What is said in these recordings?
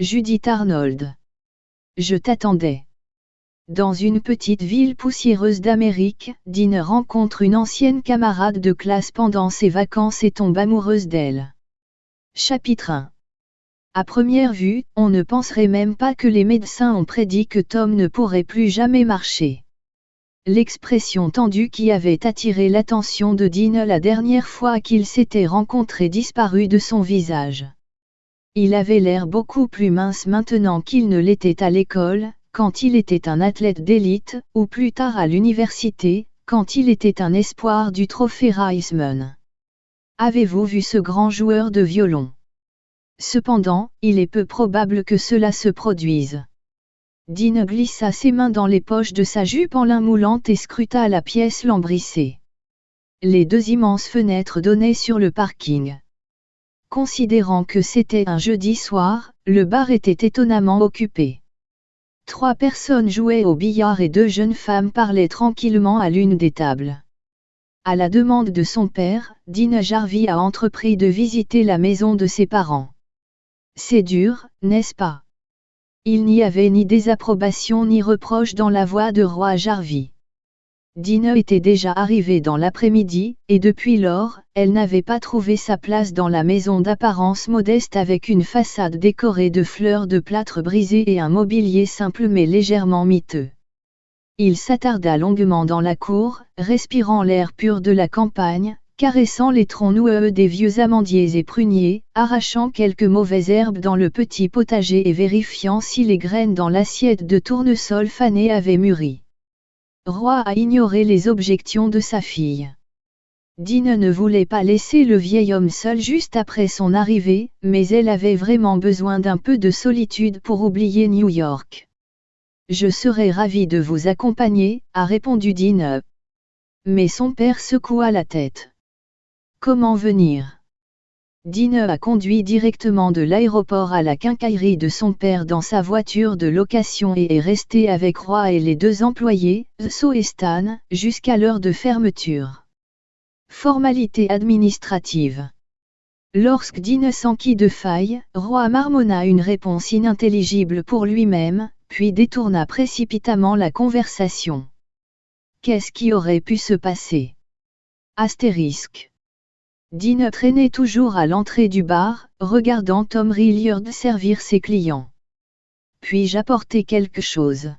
Judith Arnold. Je t'attendais. Dans une petite ville poussiéreuse d'Amérique, Dean rencontre une ancienne camarade de classe pendant ses vacances et tombe amoureuse d'elle. Chapitre 1 À première vue, on ne penserait même pas que les médecins ont prédit que Tom ne pourrait plus jamais marcher. L'expression tendue qui avait attiré l'attention de Dean la dernière fois qu'ils s'étaient rencontrés disparut de son visage. Il avait l'air beaucoup plus mince maintenant qu'il ne l'était à l'école, quand il était un athlète d'élite, ou plus tard à l'université, quand il était un espoir du trophée Reisman. Avez-vous vu ce grand joueur de violon? Cependant, il est peu probable que cela se produise. Dean glissa ses mains dans les poches de sa jupe en lin moulante et scruta la pièce lambrissée. Les deux immenses fenêtres donnaient sur le parking. Considérant que c'était un jeudi soir, le bar était étonnamment occupé. Trois personnes jouaient au billard et deux jeunes femmes parlaient tranquillement à l'une des tables. À la demande de son père, Dean Jarvie a entrepris de visiter la maison de ses parents. C'est dur, n'est-ce pas? Il n'y avait ni désapprobation ni reproche dans la voix de Roi Jarvie. Dina était déjà arrivée dans l'après-midi, et depuis lors, elle n'avait pas trouvé sa place dans la maison d'apparence modeste avec une façade décorée de fleurs de plâtre brisées et un mobilier simple mais légèrement miteux. Il s'attarda longuement dans la cour, respirant l'air pur de la campagne, caressant les troncs noueux des vieux amandiers et pruniers, arrachant quelques mauvaises herbes dans le petit potager et vérifiant si les graines dans l'assiette de tournesol fané avaient mûri. Roi a ignoré les objections de sa fille. Dean ne voulait pas laisser le vieil homme seul juste après son arrivée, mais elle avait vraiment besoin d'un peu de solitude pour oublier New York. Je serais ravi de vous accompagner, a répondu Dean. Mais son père secoua la tête. Comment venir? Dine a conduit directement de l'aéroport à la quincaillerie de son père dans sa voiture de location et est resté avec Roy et les deux employés, So et Stan, jusqu'à l'heure de fermeture. Formalité administrative. Lorsque Dine s'enquit de faille, Roy marmonna une réponse inintelligible pour lui-même, puis détourna précipitamment la conversation. Qu'est-ce qui aurait pu se passer? Astérisque. Dean traînait toujours à l'entrée du bar, regardant Tom Rilliard servir ses clients. Puis j'apportais quelque chose?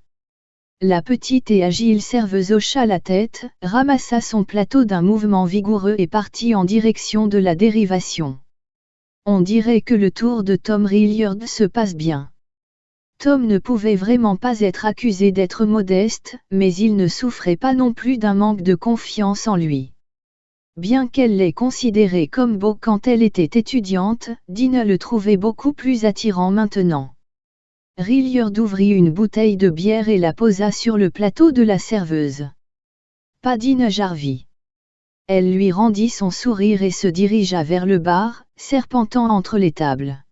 La petite et agile serveuse hocha la tête, ramassa son plateau d'un mouvement vigoureux et partit en direction de la dérivation. On dirait que le tour de Tom Rilliard se passe bien. Tom ne pouvait vraiment pas être accusé d'être modeste, mais il ne souffrait pas non plus d'un manque de confiance en lui. Bien qu'elle l'ait considéré comme beau quand elle était étudiante, Dina le trouvait beaucoup plus attirant maintenant. Rilliard ouvrit une bouteille de bière et la posa sur le plateau de la serveuse. Pas Dina Jarvie. Elle lui rendit son sourire et se dirigea vers le bar, serpentant entre les tables.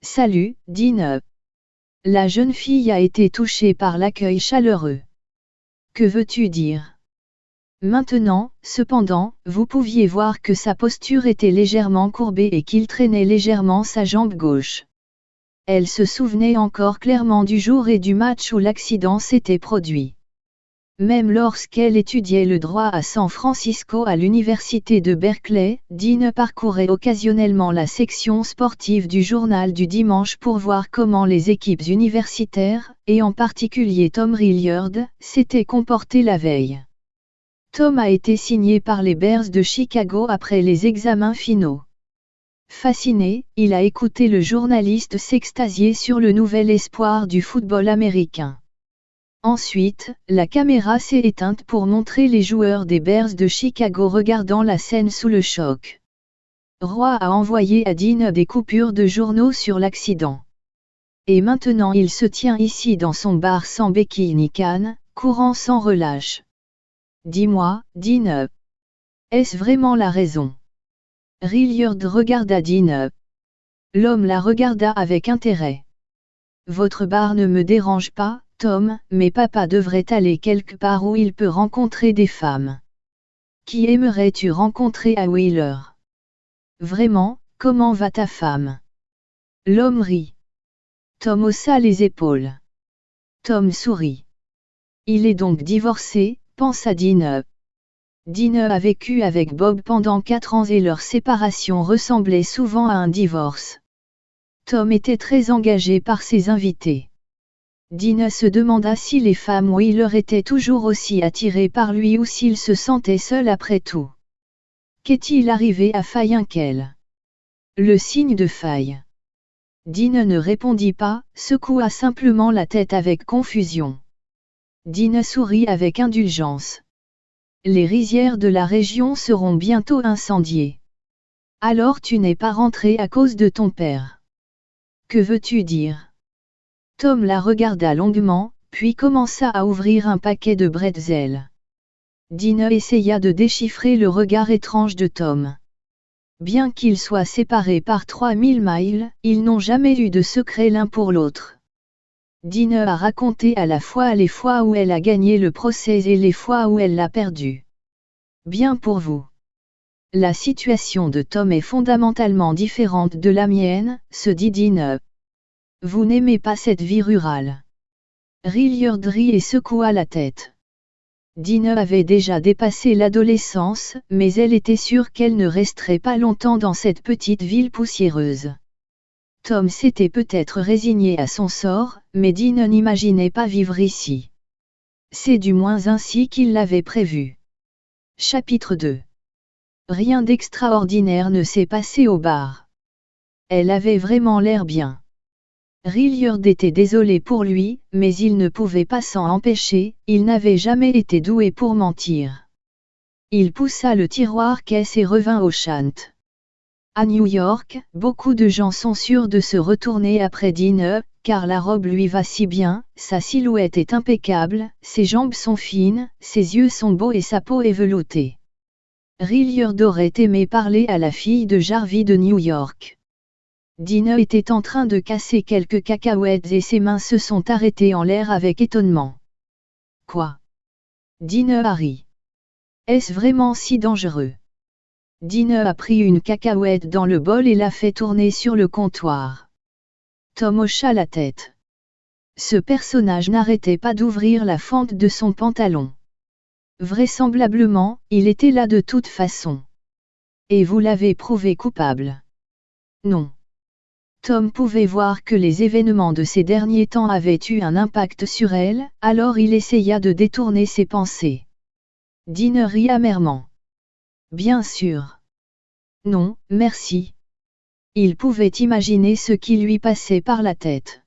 Salut, Dina. La jeune fille a été touchée par l'accueil chaleureux. Que veux-tu dire? Maintenant, cependant, vous pouviez voir que sa posture était légèrement courbée et qu'il traînait légèrement sa jambe gauche. Elle se souvenait encore clairement du jour et du match où l'accident s'était produit. Même lorsqu'elle étudiait le droit à San Francisco à l'université de Berkeley, Dean parcourait occasionnellement la section sportive du journal du dimanche pour voir comment les équipes universitaires, et en particulier Tom Rilliard, s'étaient comportées la veille. Tom a été signé par les Bears de Chicago après les examens finaux. Fasciné, il a écouté le journaliste s'extasier sur le nouvel espoir du football américain. Ensuite, la caméra s'est éteinte pour montrer les joueurs des Bears de Chicago regardant la scène sous le choc. Roy a envoyé à Dean des coupures de journaux sur l'accident. Et maintenant il se tient ici dans son bar sans béquille ni canne, courant sans relâche. Dis-moi, Dean. Est-ce vraiment la raison? Rilliard regarda Dean. L'homme la regarda avec intérêt. Votre bar ne me dérange pas, Tom, mais papa devrait aller quelque part où il peut rencontrer des femmes. Qui aimerais-tu rencontrer à Wheeler? Vraiment, comment va ta femme? L'homme rit. Tom haussa les épaules. Tom sourit. Il est donc divorcé, pensa Dine. Dine a vécu avec Bob pendant quatre ans et leur séparation ressemblait souvent à un divorce. Tom était très engagé par ses invités. Dina se demanda si les femmes ou il leur étaient toujours aussi attirées par lui ou s'il se sentait seul après tout. Qu'est-il arrivé à Fayenkel Le signe de faille. Dina ne répondit pas, secoua simplement la tête avec confusion. Dina sourit avec indulgence. Les rizières de la région seront bientôt incendiées. Alors tu n'es pas rentré à cause de ton père. Que veux-tu dire? Tom la regarda longuement, puis commença à ouvrir un paquet de bretzels. Dina essaya de déchiffrer le regard étrange de Tom. Bien qu'ils soient séparés par 3000 miles, ils n'ont jamais eu de secret l'un pour l'autre. Dina a raconté à la fois les fois où elle a gagné le procès et les fois où elle l'a perdu. Bien pour vous. La situation de Tom est fondamentalement différente de la mienne, se dit Dina. Vous n'aimez pas cette vie rurale. rit et secoua la tête. Dina avait déjà dépassé l'adolescence, mais elle était sûre qu'elle ne resterait pas longtemps dans cette petite ville poussiéreuse. Tom s'était peut-être résigné à son sort, mais Dina n'imaginait pas vivre ici. C'est du moins ainsi qu'il l'avait prévu. Chapitre 2 Rien d'extraordinaire ne s'est passé au bar. Elle avait vraiment l'air bien. Rilliard était désolé pour lui, mais il ne pouvait pas s'en empêcher, il n'avait jamais été doué pour mentir. Il poussa le tiroir caisse et revint au chant. À New York, beaucoup de gens sont sûrs de se retourner après Dine, car la robe lui va si bien, sa silhouette est impeccable, ses jambes sont fines, ses yeux sont beaux et sa peau est veloutée. Rilliard aurait aimé parler à la fille de Jarvis de New York. Dina était en train de casser quelques cacahuètes et ses mains se sont arrêtées en l'air avec étonnement. Quoi? A ri. Est-ce vraiment si dangereux? Dina a pris une cacahuète dans le bol et l'a fait tourner sur le comptoir. Tom hocha la tête. Ce personnage n'arrêtait pas d'ouvrir la fente de son pantalon. Vraisemblablement, il était là de toute façon. Et vous l'avez prouvé coupable. Non. Tom pouvait voir que les événements de ces derniers temps avaient eu un impact sur elle, alors il essaya de détourner ses pensées. Dine rit amèrement. Bien sûr. Non, merci. Il pouvait imaginer ce qui lui passait par la tête.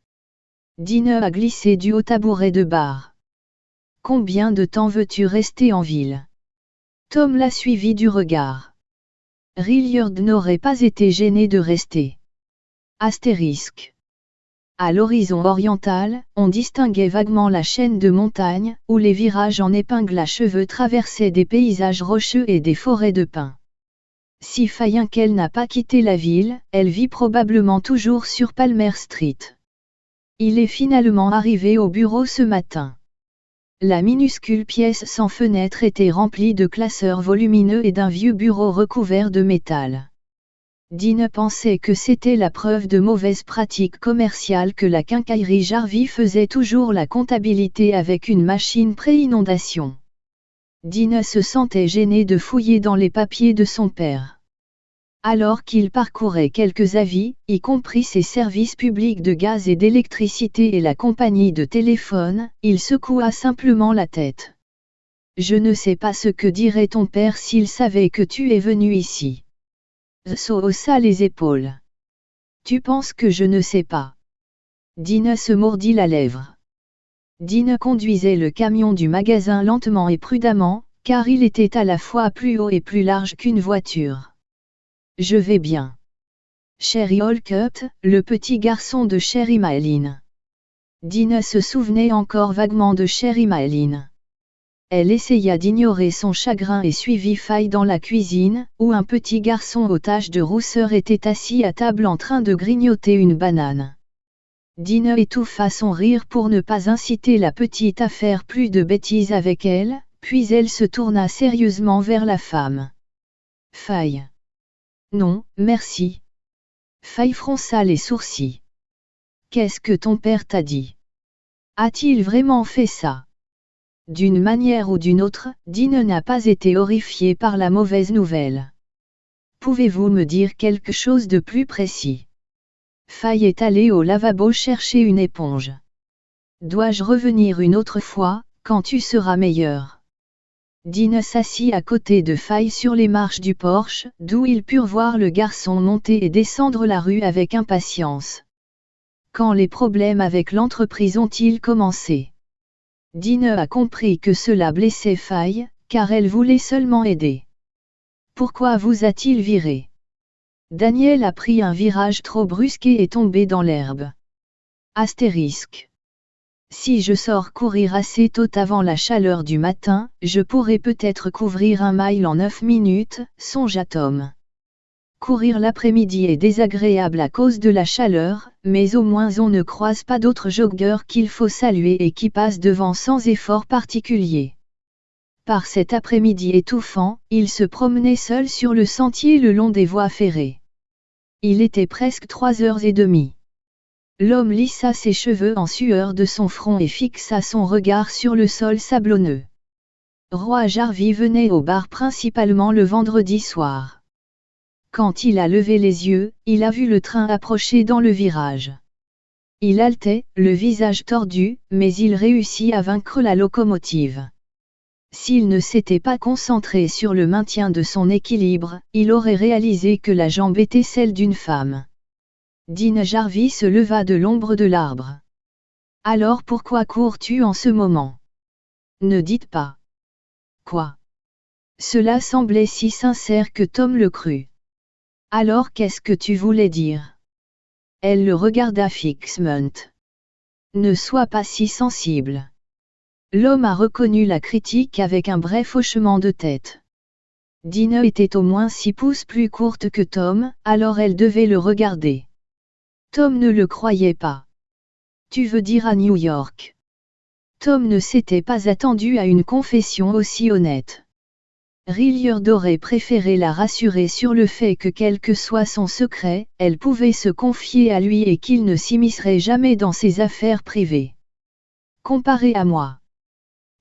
Dine a glissé du haut tabouret de bar. Combien de temps veux-tu rester en ville? Tom l'a suivi du regard. Rilliard n'aurait pas été gêné de rester. Astérisque. À l'horizon oriental, on distinguait vaguement la chaîne de montagnes, où les virages en épingle à cheveux traversaient des paysages rocheux et des forêts de pins. Si Fayenkel n'a pas quitté la ville, elle vit probablement toujours sur Palmer Street. Il est finalement arrivé au bureau ce matin. La minuscule pièce sans fenêtre était remplie de classeurs volumineux et d'un vieux bureau recouvert de métal. Dine pensait que c'était la preuve de mauvaise pratique commerciale que la quincaillerie Jarvis faisait toujours la comptabilité avec une machine pré-inondation. Dine se sentait gêné de fouiller dans les papiers de son père. Alors qu'il parcourait quelques avis, y compris ses services publics de gaz et d'électricité et la compagnie de téléphone, il secoua simplement la tête. Je ne sais pas ce que dirait ton père s'il savait que tu es venu ici. So haussa les épaules. Tu penses que je ne sais pas. Dina se mordit la lèvre. Dina conduisait le camion du magasin lentement et prudemment, car il était à la fois plus haut et plus large qu'une voiture. Je vais bien. Sherry Holcup, le petit garçon de Sherry Maline. Dina se souvenait encore vaguement de Sherry Maline. Elle essaya d'ignorer son chagrin et suivit Faille dans la cuisine, où un petit garçon aux taches de rousseur était assis à table en train de grignoter une banane. Dina étouffa son rire pour ne pas inciter la petite à faire plus de bêtises avec elle, puis elle se tourna sérieusement vers la femme. Faille. Non, merci. Faille fronça les sourcils. Qu'est-ce que ton père t'a dit? A-t-il vraiment fait ça? D'une manière ou d'une autre, Dean n'a pas été horrifié par la mauvaise nouvelle. Pouvez-vous me dire quelque chose de plus précis? Faye est allé au lavabo chercher une éponge. Dois-je revenir une autre fois, quand tu seras meilleur? Dean s'assit à côté de Faye sur les marches du porche, d'où ils purent voir le garçon monter et descendre la rue avec impatience. Quand les problèmes avec l'entreprise ont-ils commencé? Dean a compris que cela blessait Faye, car elle voulait seulement aider. Pourquoi vous a-t-il viré? Daniel a pris un virage trop brusque et est tombé dans l'herbe. Astérisque. Si je sors courir assez tôt avant la chaleur du matin, je pourrais peut-être couvrir un mile en 9 minutes, songe Tom. Courir l'après-midi est désagréable à cause de la chaleur, mais au moins on ne croise pas d'autres joggeurs qu'il faut saluer et qui passent devant sans effort particulier. Par cet après-midi étouffant, il se promenait seul sur le sentier le long des voies ferrées. Il était presque trois heures et demie. L'homme lissa ses cheveux en sueur de son front et fixa son regard sur le sol sablonneux. Roi Jarvis venait au bar principalement le vendredi soir. Quand il a levé les yeux, il a vu le train approcher dans le virage. Il haletait, le visage tordu, mais il réussit à vaincre la locomotive. S'il ne s'était pas concentré sur le maintien de son équilibre, il aurait réalisé que la jambe était celle d'une femme. Dean Jarvis se leva de l'ombre de l'arbre. Alors pourquoi cours-tu en ce moment? Ne dites pas. Quoi? Cela semblait si sincère que Tom le crut. Alors qu'est-ce que tu voulais dire? Elle le regarda fixement. Ne sois pas si sensible. L'homme a reconnu la critique avec un bref hochement de tête. Dina était au moins six pouces plus courte que Tom, alors elle devait le regarder. Tom ne le croyait pas. Tu veux dire à New York? Tom ne s'était pas attendu à une confession aussi honnête. Rilliard aurait préféré la rassurer sur le fait que quel que soit son secret, elle pouvait se confier à lui et qu'il ne s'immiscerait jamais dans ses affaires privées. Comparé à moi.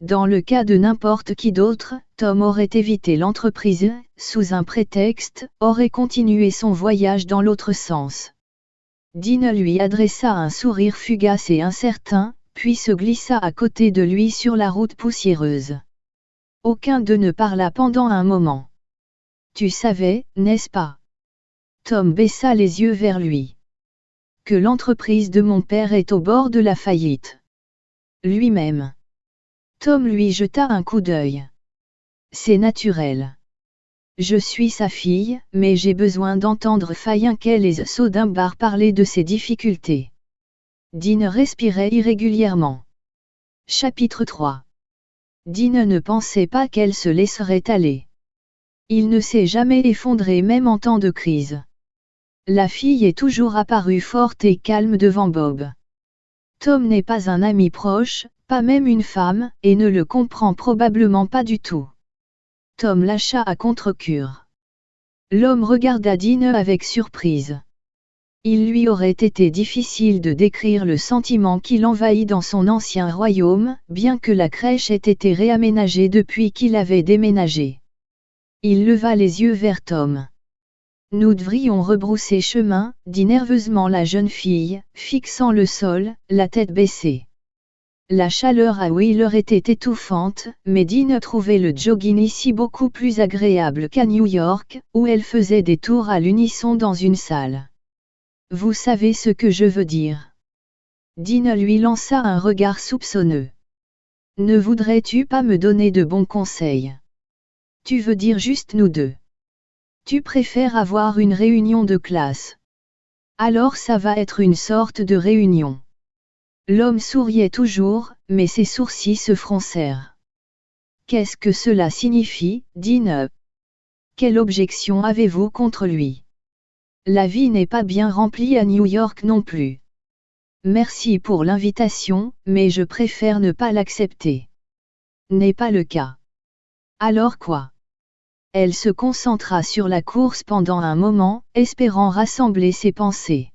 Dans le cas de n'importe qui d'autre, Tom aurait évité l'entreprise, sous un prétexte, aurait continué son voyage dans l'autre sens. Dean lui adressa un sourire fugace et incertain, puis se glissa à côté de lui sur la route poussiéreuse. Aucun d'eux ne parla pendant un moment. Tu savais, n'est-ce pas? Tom baissa les yeux vers lui. Que l'entreprise de mon père est au bord de la faillite. Lui-même. Tom lui jeta un coup d'œil. C'est naturel. Je suis sa fille, mais j'ai besoin d'entendre Fayinkel et Sodimbar parler de ses difficultés. Dean respirait irrégulièrement. Chapitre 3 Dean ne pensait pas qu'elle se laisserait aller. Il ne s'est jamais effondré même en temps de crise. La fille est toujours apparue forte et calme devant Bob. Tom n'est pas un ami proche, pas même une femme, et ne le comprend probablement pas du tout. Tom lâcha à contre-cure. L'homme regarda Dean avec surprise. Il lui aurait été difficile de décrire le sentiment qui l'envahit dans son ancien royaume, bien que la crèche ait été réaménagée depuis qu'il avait déménagé. Il leva les yeux vers Tom. Nous devrions rebrousser chemin, dit nerveusement la jeune fille, fixant le sol, la tête baissée. La chaleur à Wheeler était étouffante, mais Dean trouvait le jogging ici beaucoup plus agréable qu'à New York, où elle faisait des tours à l'unisson dans une salle. Vous savez ce que je veux dire. Dean lui lança un regard soupçonneux. Ne voudrais-tu pas me donner de bons conseils? Tu veux dire juste nous deux. Tu préfères avoir une réunion de classe. Alors ça va être une sorte de réunion. L'homme souriait toujours, mais ses sourcils se froncèrent. Qu'est-ce que cela signifie, Dean Quelle objection avez-vous contre lui? La vie n'est pas bien remplie à New York non plus. Merci pour l'invitation, mais je préfère ne pas l'accepter. N'est pas le cas. Alors quoi? Elle se concentra sur la course pendant un moment, espérant rassembler ses pensées.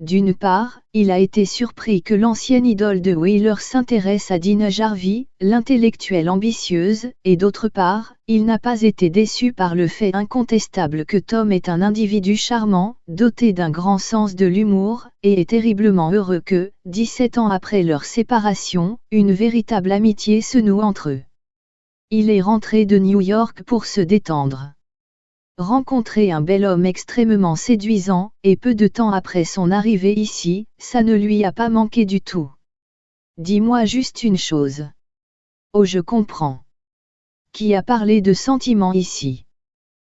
D'une part, il a été surpris que l'ancienne idole de Wheeler s'intéresse à Dina Jarvie, l'intellectuelle ambitieuse, et d'autre part, il n'a pas été déçu par le fait incontestable que Tom est un individu charmant, doté d'un grand sens de l'humour, et est terriblement heureux que, 17 ans après leur séparation, une véritable amitié se noue entre eux. Il est rentré de New York pour se détendre rencontrer un bel homme extrêmement séduisant, et peu de temps après son arrivée ici, ça ne lui a pas manqué du tout. Dis-moi juste une chose. Oh je comprends. Qui a parlé de sentiments ici?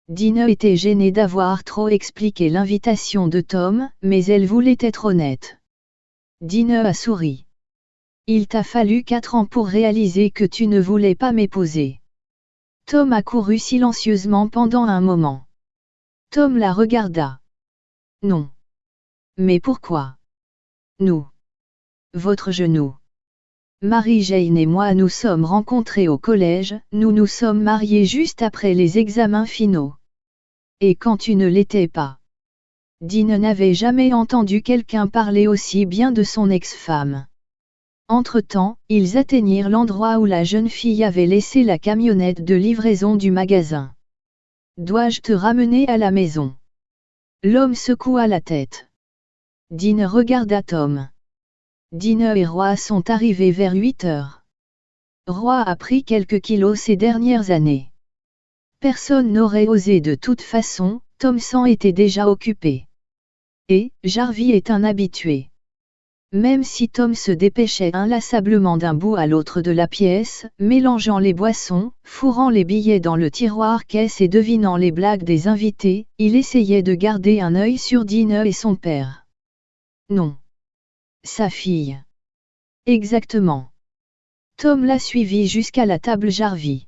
Dina était gênée d'avoir trop expliqué l'invitation de Tom, mais elle voulait être honnête. Dina a souri. Il t'a fallu quatre ans pour réaliser que tu ne voulais pas m'épouser. Tom a couru silencieusement pendant un moment. Tom la regarda. Non. Mais pourquoi? Nous. Votre genou. Marie-Jane et moi nous sommes rencontrés au collège, nous nous sommes mariés juste après les examens finaux. Et quand tu ne l'étais pas? Dean n'avait jamais entendu quelqu'un parler aussi bien de son ex-femme. Entre-temps, ils atteignirent l'endroit où la jeune fille avait laissé la camionnette de livraison du magasin. Dois-je te ramener à la maison? L'homme secoua la tête. Dean regarda Tom. Dean et Roy sont arrivés vers 8 heures. Roy a pris quelques kilos ces dernières années. Personne n'aurait osé de toute façon, Tom s'en était déjà occupé. Et, Jarvie est un habitué. Même si Tom se dépêchait inlassablement d'un bout à l'autre de la pièce, mélangeant les boissons, fourrant les billets dans le tiroir caisse et devinant les blagues des invités, il essayait de garder un œil sur Dina et son père. Non. Sa fille. Exactement. Tom l'a suivi jusqu'à la table Jarvie.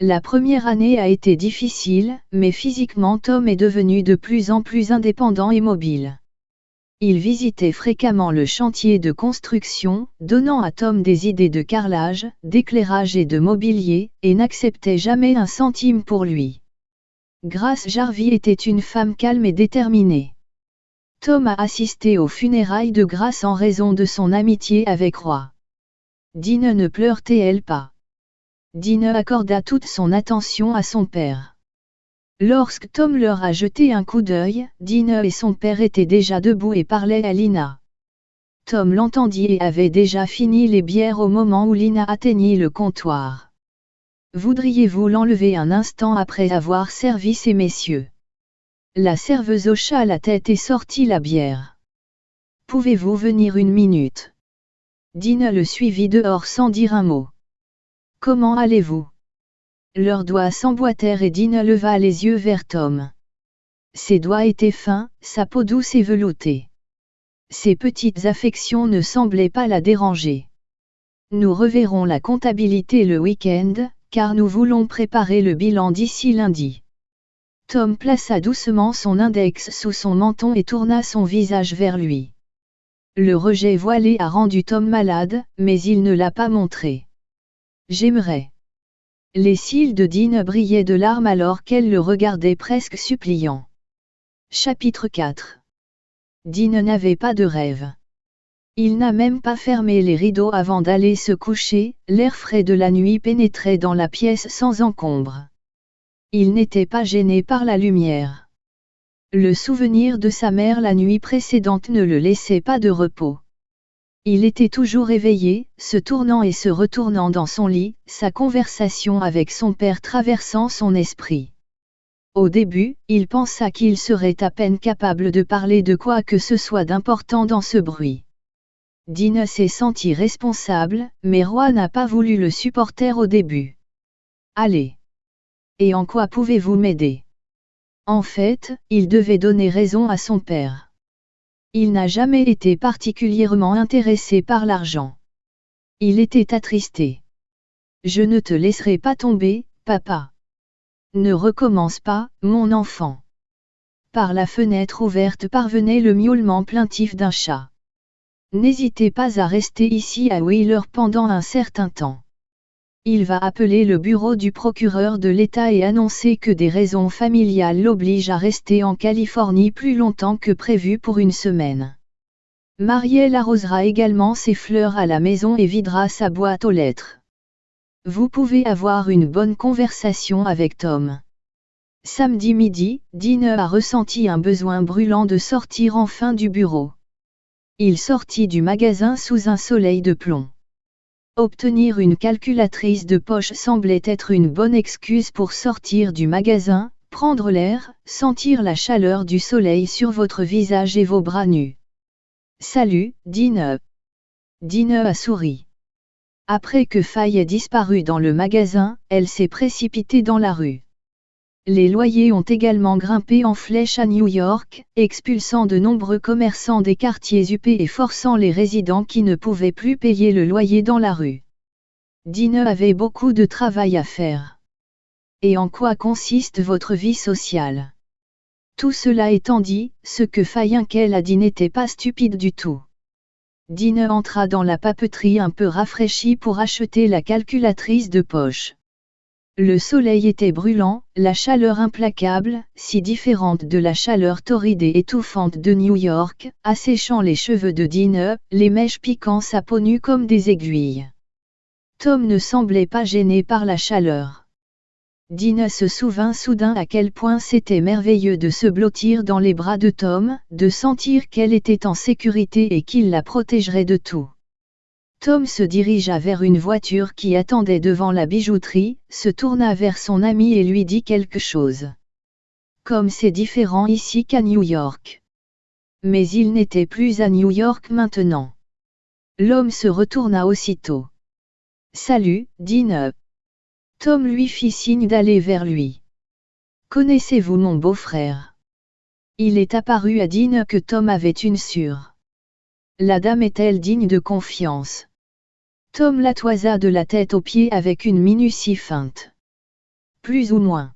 La première année a été difficile, mais physiquement Tom est devenu de plus en plus indépendant et mobile. Il visitait fréquemment le chantier de construction, donnant à Tom des idées de carrelage, d'éclairage et de mobilier, et n'acceptait jamais un centime pour lui. Grace Jarvie était une femme calme et déterminée. Tom a assisté aux funérailles de Grace en raison de son amitié avec Roy. Dine ne pleurait-elle pas? Dine accorda toute son attention à son père. Lorsque Tom leur a jeté un coup d'œil, Dina et son père étaient déjà debout et parlaient à Lina. Tom l'entendit et avait déjà fini les bières au moment où Lina atteignit le comptoir. Voudriez-vous l'enlever un instant après avoir servi ces messieurs? La serveuse hocha la tête et sortit la bière. Pouvez-vous venir une minute? Dina le suivit dehors sans dire un mot. Comment allez-vous? Leurs doigts s'emboîtèrent et Dina leva les yeux vers Tom. Ses doigts étaient fins, sa peau douce et veloutée. Ses petites affections ne semblaient pas la déranger. Nous reverrons la comptabilité le week-end, car nous voulons préparer le bilan d'ici lundi. Tom plaça doucement son index sous son menton et tourna son visage vers lui. Le rejet voilé a rendu Tom malade, mais il ne l'a pas montré. J'aimerais. Les cils de Dean brillaient de larmes alors qu'elle le regardait presque suppliant. Chapitre 4 Dean n'avait pas de rêve. Il n'a même pas fermé les rideaux avant d'aller se coucher, l'air frais de la nuit pénétrait dans la pièce sans encombre. Il n'était pas gêné par la lumière. Le souvenir de sa mère la nuit précédente ne le laissait pas de repos. Il était toujours éveillé, se tournant et se retournant dans son lit, sa conversation avec son père traversant son esprit. Au début, il pensa qu'il serait à peine capable de parler de quoi que ce soit d'important dans ce bruit. Dina s'est senti responsable, mais Roy n'a pas voulu le supporter au début. Allez. Et en quoi pouvez-vous m'aider? En fait, il devait donner raison à son père. Il n'a jamais été particulièrement intéressé par l'argent. Il était attristé. Je ne te laisserai pas tomber, papa. Ne recommence pas, mon enfant. Par la fenêtre ouverte parvenait le miaulement plaintif d'un chat. N'hésitez pas à rester ici à Wheeler pendant un certain temps. Il va appeler le bureau du procureur de l'État et annoncer que des raisons familiales l'obligent à rester en Californie plus longtemps que prévu pour une semaine. Marielle arrosera également ses fleurs à la maison et videra sa boîte aux lettres. Vous pouvez avoir une bonne conversation avec Tom. Samedi midi, Dine a ressenti un besoin brûlant de sortir enfin du bureau. Il sortit du magasin sous un soleil de plomb. Obtenir une calculatrice de poche semblait être une bonne excuse pour sortir du magasin, prendre l'air, sentir la chaleur du soleil sur votre visage et vos bras nus. Salut, Dine. Dine a souri. Après que Faye ait disparu dans le magasin, elle s'est précipitée dans la rue. Les loyers ont également grimpé en flèche à New York, expulsant de nombreux commerçants des quartiers huppés et forçant les résidents qui ne pouvaient plus payer le loyer dans la rue. Dine avait beaucoup de travail à faire. Et en quoi consiste votre vie sociale? Tout cela étant dit, ce que Fayinkel a dit n'était pas stupide du tout. Dine entra dans la papeterie un peu rafraîchie pour acheter la calculatrice de poche. Le soleil était brûlant, la chaleur implacable, si différente de la chaleur torride et étouffante de New York, asséchant les cheveux de Dine, les mèches piquant sa peau nue comme des aiguilles. Tom ne semblait pas gêné par la chaleur. Dine se souvint soudain à quel point c'était merveilleux de se blottir dans les bras de Tom, de sentir qu'elle était en sécurité et qu'il la protégerait de tout. Tom se dirigea vers une voiture qui attendait devant la bijouterie, se tourna vers son ami et lui dit quelque chose. Comme c'est différent ici qu'à New York. Mais il n'était plus à New York maintenant. L'homme se retourna aussitôt. Salut, Dine. Tom lui fit signe d'aller vers lui. Connaissez-vous mon beau-frère? Il est apparu à Dine que Tom avait une sûre. La dame est-elle digne de confiance? Tom la toisa de la tête aux pieds avec une minutie feinte. Plus ou moins.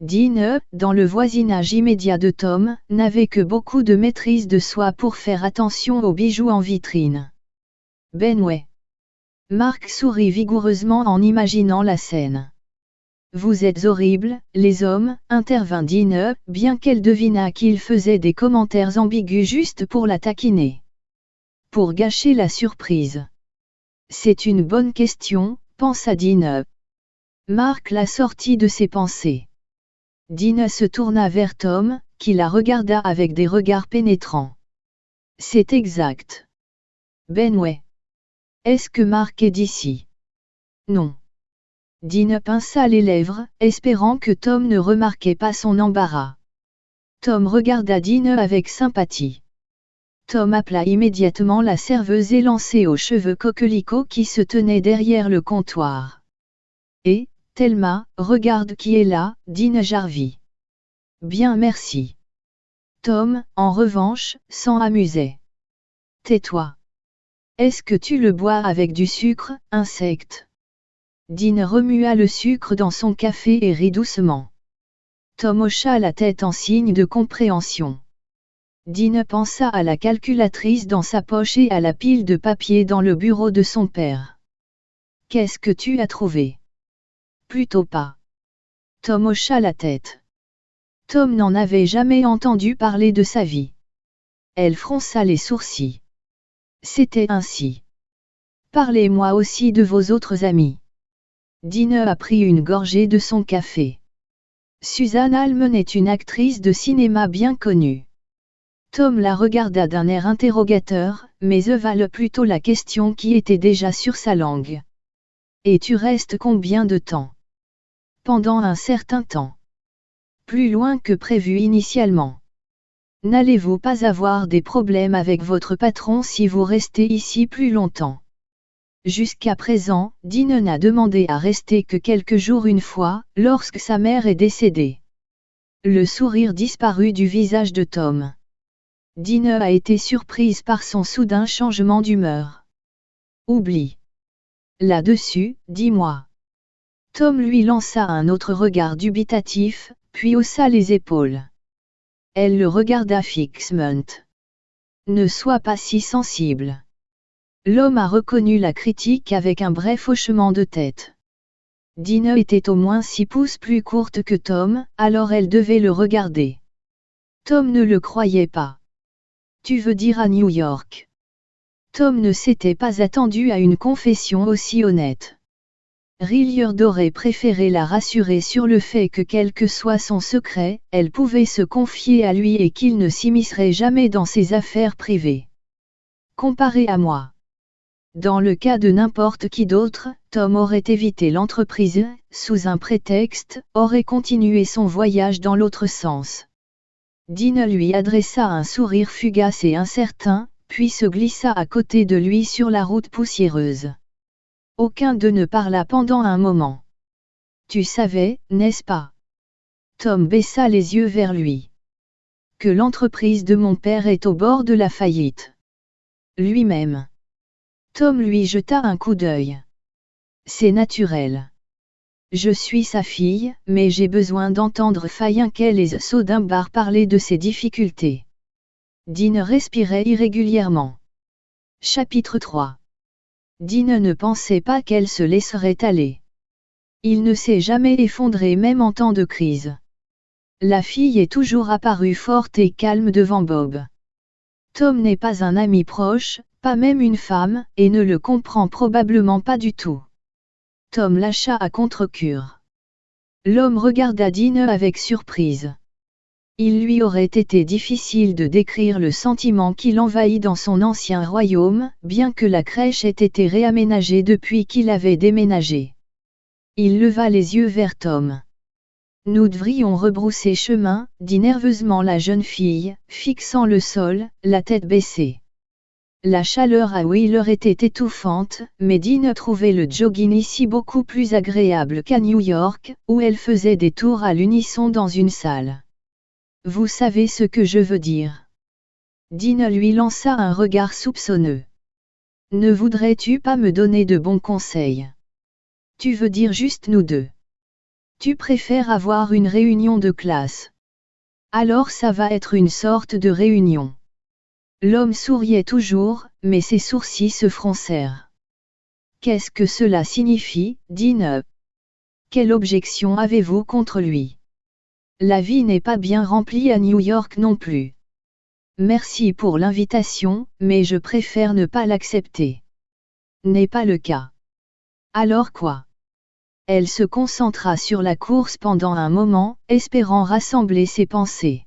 Dean, dans le voisinage immédiat de Tom, n'avait que beaucoup de maîtrise de soi pour faire attention aux bijoux en vitrine. Benway. Marc sourit vigoureusement en imaginant la scène. Vous êtes horribles, les hommes, intervint Dean, bien qu'elle devina qu'il faisait des commentaires ambigus juste pour la taquiner pour gâcher la surprise C'est une bonne question, pensa Dina. Marc la sortit de ses pensées. Dina se tourna vers Tom, qui la regarda avec des regards pénétrants. C'est exact. Benway. Est-ce que Marc est d'ici? Non. Dina pinça les lèvres, espérant que Tom ne remarquait pas son embarras. Tom regarda Dina avec sympathie. Tom appela immédiatement la serveuse élancée aux cheveux coquelicots qui se tenait derrière le comptoir. Et, Thelma, regarde qui est là, dit Jarvie. Bien merci. Tom, en revanche, s'en amusait. Tais-toi. Est-ce que tu le bois avec du sucre, insecte? Dean remua le sucre dans son café et rit doucement. Tom hocha la tête en signe de compréhension. Dine pensa à la calculatrice dans sa poche et à la pile de papier dans le bureau de son père. Qu'est-ce que tu as trouvé? Plutôt pas. Tom hocha la tête. Tom n'en avait jamais entendu parler de sa vie. Elle fronça les sourcils. C'était ainsi. Parlez-moi aussi de vos autres amis. Dine a pris une gorgée de son café. Suzanne Almen est une actrice de cinéma bien connue. Tom la regarda d'un air interrogateur, mais evala plutôt la question qui était déjà sur sa langue. Et tu restes combien de temps? Pendant un certain temps. Plus loin que prévu initialement. N'allez-vous pas avoir des problèmes avec votre patron si vous restez ici plus longtemps? Jusqu'à présent, Dean n'a demandé à rester que quelques jours une fois, lorsque sa mère est décédée. Le sourire disparut du visage de Tom. Dine a été surprise par son soudain changement d'humeur. Oublie. Là-dessus, dis-moi. Tom lui lança un autre regard dubitatif, puis haussa les épaules. Elle le regarda fixement. Ne sois pas si sensible. L'homme a reconnu la critique avec un bref hochement de tête. Dine était au moins six pouces plus courte que Tom, alors elle devait le regarder. Tom ne le croyait pas. Tu veux dire à New York Tom ne s'était pas attendu à une confession aussi honnête. Rilliard aurait préféré la rassurer sur le fait que quel que soit son secret, elle pouvait se confier à lui et qu'il ne s'immiscerait jamais dans ses affaires privées. Comparé à moi. Dans le cas de n'importe qui d'autre, Tom aurait évité l'entreprise, sous un prétexte, aurait continué son voyage dans l'autre sens. Dean lui adressa un sourire fugace et incertain, puis se glissa à côté de lui sur la route poussiéreuse. Aucun d'eux ne parla pendant un moment. Tu savais, n'est-ce pas? Tom baissa les yeux vers lui. Que l'entreprise de mon père est au bord de la faillite. Lui-même. Tom lui jeta un coup d'œil. C'est naturel. Je suis sa fille, mais j'ai besoin d'entendre Fayenkel et Sodimbar parler de ses difficultés. Dean respirait irrégulièrement. Chapitre 3 Dean ne pensait pas qu'elle se laisserait aller. Il ne s'est jamais effondré même en temps de crise. La fille est toujours apparue forte et calme devant Bob. Tom n'est pas un ami proche, pas même une femme, et ne le comprend probablement pas du tout. Tom lâcha à contre-cure. L'homme regarda Dean avec surprise. Il lui aurait été difficile de décrire le sentiment qui l'envahit dans son ancien royaume, bien que la crèche ait été réaménagée depuis qu'il avait déménagé. Il leva les yeux vers Tom. Nous devrions rebrousser chemin, dit nerveusement la jeune fille, fixant le sol, la tête baissée. La chaleur à Wheeler était étouffante, mais Dean trouvait le jogging ici beaucoup plus agréable qu'à New York, où elle faisait des tours à l'unisson dans une salle. Vous savez ce que je veux dire. Dean lui lança un regard soupçonneux. Ne voudrais-tu pas me donner de bons conseils? Tu veux dire juste nous deux. Tu préfères avoir une réunion de classe. Alors ça va être une sorte de réunion. L'homme souriait toujours, mais ses sourcils se froncèrent. Qu'est-ce que cela signifie, Dean Quelle objection avez-vous contre lui? La vie n'est pas bien remplie à New York non plus. Merci pour l'invitation, mais je préfère ne pas l'accepter. N'est pas le cas. Alors quoi? Elle se concentra sur la course pendant un moment, espérant rassembler ses pensées.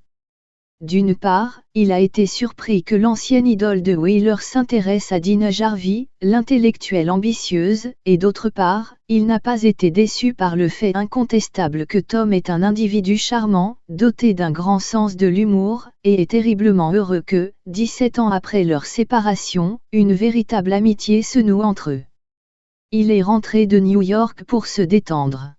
D'une part, il a été surpris que l'ancienne idole de Wheeler s'intéresse à Dina Jarvie, l'intellectuelle ambitieuse, et d'autre part, il n'a pas été déçu par le fait incontestable que Tom est un individu charmant, doté d'un grand sens de l'humour, et est terriblement heureux que, 17 ans après leur séparation, une véritable amitié se noue entre eux. Il est rentré de New York pour se détendre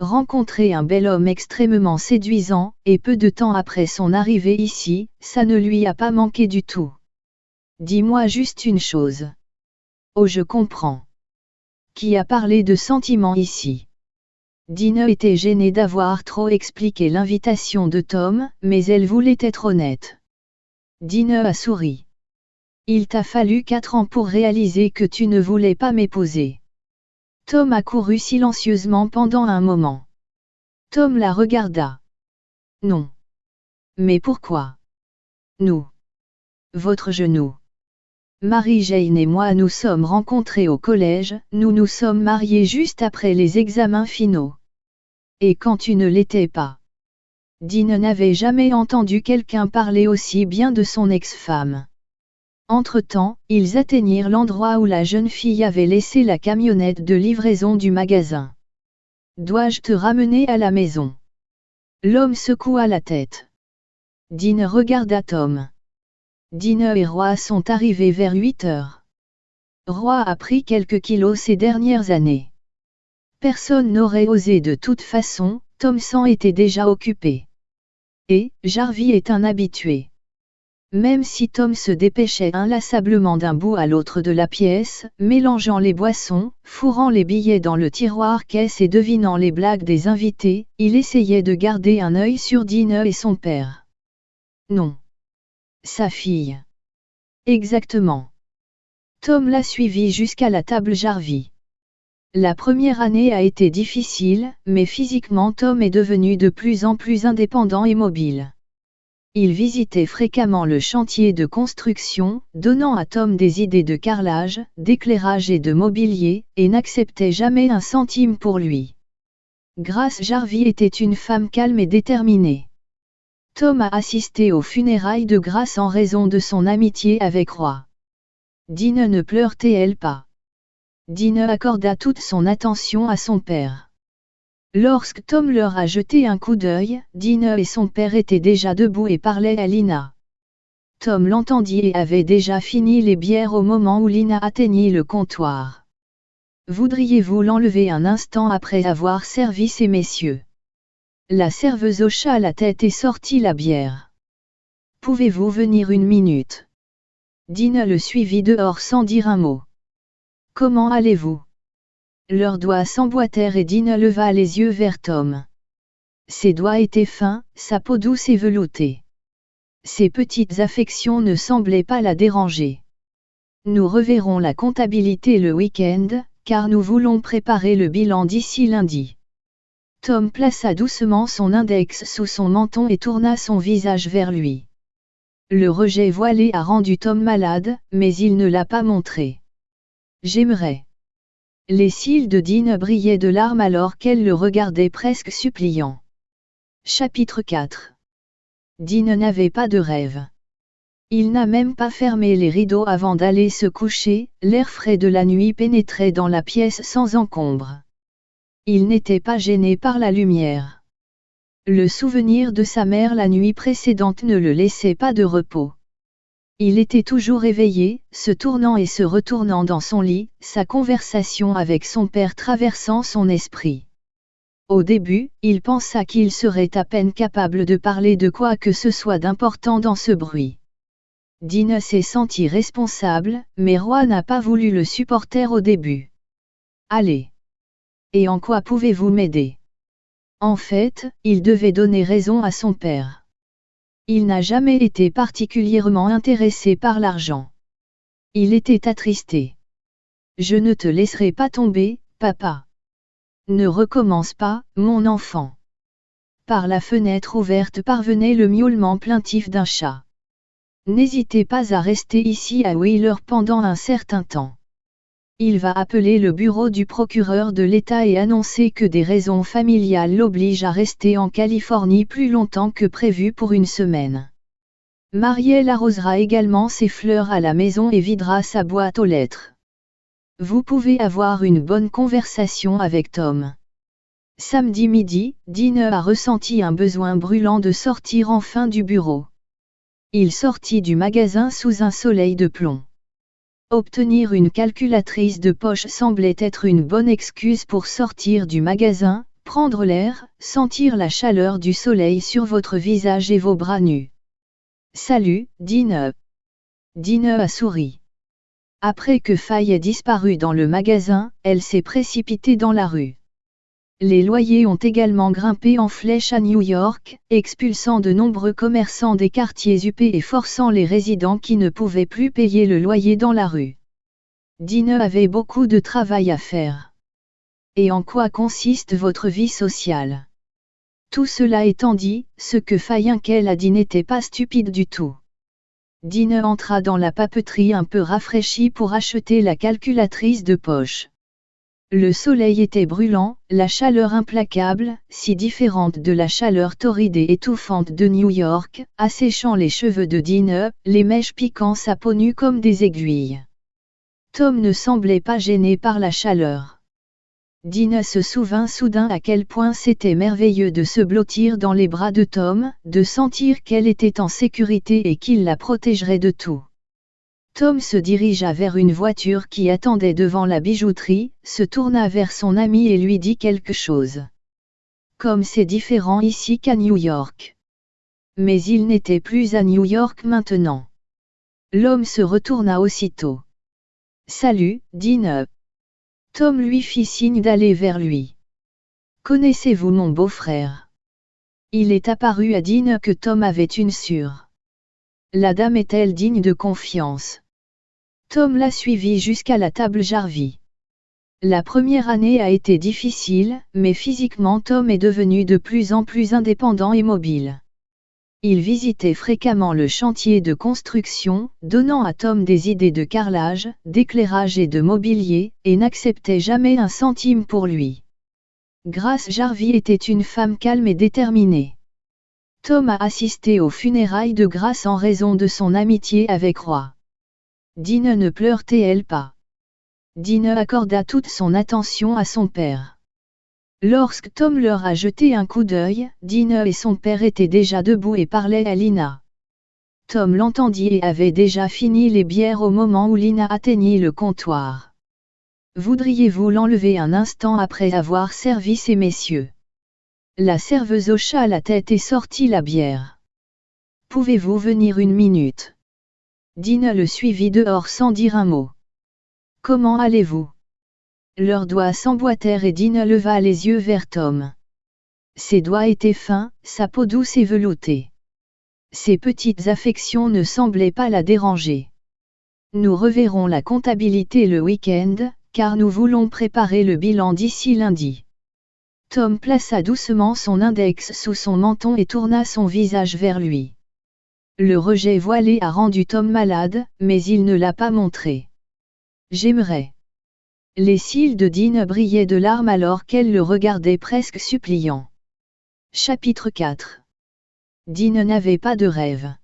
rencontrer un bel homme extrêmement séduisant, et peu de temps après son arrivée ici, ça ne lui a pas manqué du tout. Dis-moi juste une chose. Oh je comprends. Qui a parlé de sentiments ici? Dina était gênée d'avoir trop expliqué l'invitation de Tom, mais elle voulait être honnête. Dina a souri. Il t'a fallu quatre ans pour réaliser que tu ne voulais pas m'épouser. Tom accourut silencieusement pendant un moment. Tom la regarda. Non. Mais pourquoi? Nous. Votre genou. Marie-Jane et moi nous sommes rencontrés au collège, nous nous sommes mariés juste après les examens finaux. Et quand tu ne l'étais pas? Dean n'avait jamais entendu quelqu'un parler aussi bien de son ex-femme. Entre-temps, ils atteignirent l'endroit où la jeune fille avait laissé la camionnette de livraison du magasin. Dois-je te ramener à la maison? L'homme secoua la tête. Dean regarda Tom. Dean et Roy sont arrivés vers 8 heures. Roy a pris quelques kilos ces dernières années. Personne n'aurait osé de toute façon, Tom s'en était déjà occupé. Et, Jarvie est un habitué. Même si Tom se dépêchait inlassablement d'un bout à l'autre de la pièce, mélangeant les boissons, fourrant les billets dans le tiroir caisse et devinant les blagues des invités, il essayait de garder un œil sur Dina et son père. Non. Sa fille. Exactement. Tom l'a suivi jusqu'à la table Jarvie. La première année a été difficile, mais physiquement Tom est devenu de plus en plus indépendant et mobile. Il visitait fréquemment le chantier de construction, donnant à Tom des idées de carrelage, d'éclairage et de mobilier, et n'acceptait jamais un centime pour lui. Grace Jarvie était une femme calme et déterminée. Tom a assisté aux funérailles de Grace en raison de son amitié avec Roy. Dine ne pleurait-elle pas? Dine accorda toute son attention à son père. Lorsque Tom leur a jeté un coup d'œil, Dine et son père étaient déjà debout et parlaient à Lina. Tom l'entendit et avait déjà fini les bières au moment où Lina atteignit le comptoir. Voudriez-vous l'enlever un instant après avoir servi ces messieurs? La serveuse hocha la tête et sortit la bière. Pouvez-vous venir une minute? Dina le suivit dehors sans dire un mot. Comment allez-vous? Leurs doigts s'emboîtèrent et Dina leva les yeux vers Tom. Ses doigts étaient fins, sa peau douce et veloutée. Ses petites affections ne semblaient pas la déranger. Nous reverrons la comptabilité le week-end, car nous voulons préparer le bilan d'ici lundi. Tom plaça doucement son index sous son menton et tourna son visage vers lui. Le rejet voilé a rendu Tom malade, mais il ne l'a pas montré. J'aimerais. Les cils de Dean brillaient de larmes alors qu'elle le regardait presque suppliant. Chapitre 4 Dean n'avait pas de rêve. Il n'a même pas fermé les rideaux avant d'aller se coucher, l'air frais de la nuit pénétrait dans la pièce sans encombre. Il n'était pas gêné par la lumière. Le souvenir de sa mère la nuit précédente ne le laissait pas de repos. Il était toujours éveillé, se tournant et se retournant dans son lit, sa conversation avec son père traversant son esprit. Au début, il pensa qu'il serait à peine capable de parler de quoi que ce soit d'important dans ce bruit. Dina s'est senti responsable, mais Roy n'a pas voulu le supporter au début. Allez. Et en quoi pouvez-vous m'aider? En fait, il devait donner raison à son père. Il n'a jamais été particulièrement intéressé par l'argent. Il était attristé. Je ne te laisserai pas tomber, papa. Ne recommence pas, mon enfant. Par la fenêtre ouverte parvenait le miaulement plaintif d'un chat. N'hésitez pas à rester ici à Wheeler pendant un certain temps. Il va appeler le bureau du procureur de l'État et annoncer que des raisons familiales l'obligent à rester en Californie plus longtemps que prévu pour une semaine. Marielle arrosera également ses fleurs à la maison et videra sa boîte aux lettres. Vous pouvez avoir une bonne conversation avec Tom. Samedi midi, Dine a ressenti un besoin brûlant de sortir enfin du bureau. Il sortit du magasin sous un soleil de plomb. Obtenir une calculatrice de poche semblait être une bonne excuse pour sortir du magasin, prendre l'air, sentir la chaleur du soleil sur votre visage et vos bras nus. Salut, Dine. Dine a souri. Après que Faye ait disparu dans le magasin, elle s'est précipitée dans la rue. Les loyers ont également grimpé en flèche à New York, expulsant de nombreux commerçants des quartiers huppés et forçant les résidents qui ne pouvaient plus payer le loyer dans la rue. Dine avait beaucoup de travail à faire. Et en quoi consiste votre vie sociale? Tout cela étant dit, ce que Fayinkel a dit n'était pas stupide du tout. Dine entra dans la papeterie un peu rafraîchie pour acheter la calculatrice de poche. Le soleil était brûlant, la chaleur implacable, si différente de la chaleur torride et étouffante de New York, asséchant les cheveux de Dean, les mèches piquant sa peau nue comme des aiguilles. Tom ne semblait pas gêné par la chaleur. Dean se souvint soudain à quel point c'était merveilleux de se blottir dans les bras de Tom, de sentir qu'elle était en sécurité et qu'il la protégerait de tout. Tom se dirigea vers une voiture qui attendait devant la bijouterie, se tourna vers son ami et lui dit quelque chose. Comme c'est différent ici qu'à New York. Mais il n'était plus à New York maintenant. L'homme se retourna aussitôt. Salut, Dean. Tom lui fit signe d'aller vers lui. Connaissez-vous mon beau-frère? Il est apparu à Dean que Tom avait une sûre. La dame est-elle digne de confiance? Tom l'a suivi jusqu'à la table Jarvie. La première année a été difficile, mais physiquement Tom est devenu de plus en plus indépendant et mobile. Il visitait fréquemment le chantier de construction, donnant à Tom des idées de carrelage, d'éclairage et de mobilier, et n'acceptait jamais un centime pour lui. Grace Jarvie était une femme calme et déterminée. Tom a assisté aux funérailles de Grace en raison de son amitié avec Roy. Dine ne pleurait-elle pas? Dine accorda toute son attention à son père. Lorsque Tom leur a jeté un coup d'œil, Dine et son père étaient déjà debout et parlaient à Lina. Tom l'entendit et avait déjà fini les bières au moment où Lina atteignit le comptoir. Voudriez-vous l'enlever un instant après avoir servi ces messieurs? La serveuse hocha la tête et sortit la bière. Pouvez-vous venir une minute? Dine le suivit dehors sans dire un mot. Comment allez-vous? Leurs doigts s'emboîtèrent et Dina leva les yeux vers Tom. Ses doigts étaient fins, sa peau douce et veloutée. Ses petites affections ne semblaient pas la déranger. Nous reverrons la comptabilité le week-end, car nous voulons préparer le bilan d'ici lundi. Tom plaça doucement son index sous son menton et tourna son visage vers lui. Le rejet voilé a rendu Tom malade, mais il ne l'a pas montré. J'aimerais. Les cils de Dean brillaient de larmes alors qu'elle le regardait presque suppliant. Chapitre 4 Dean n'avait pas de rêve.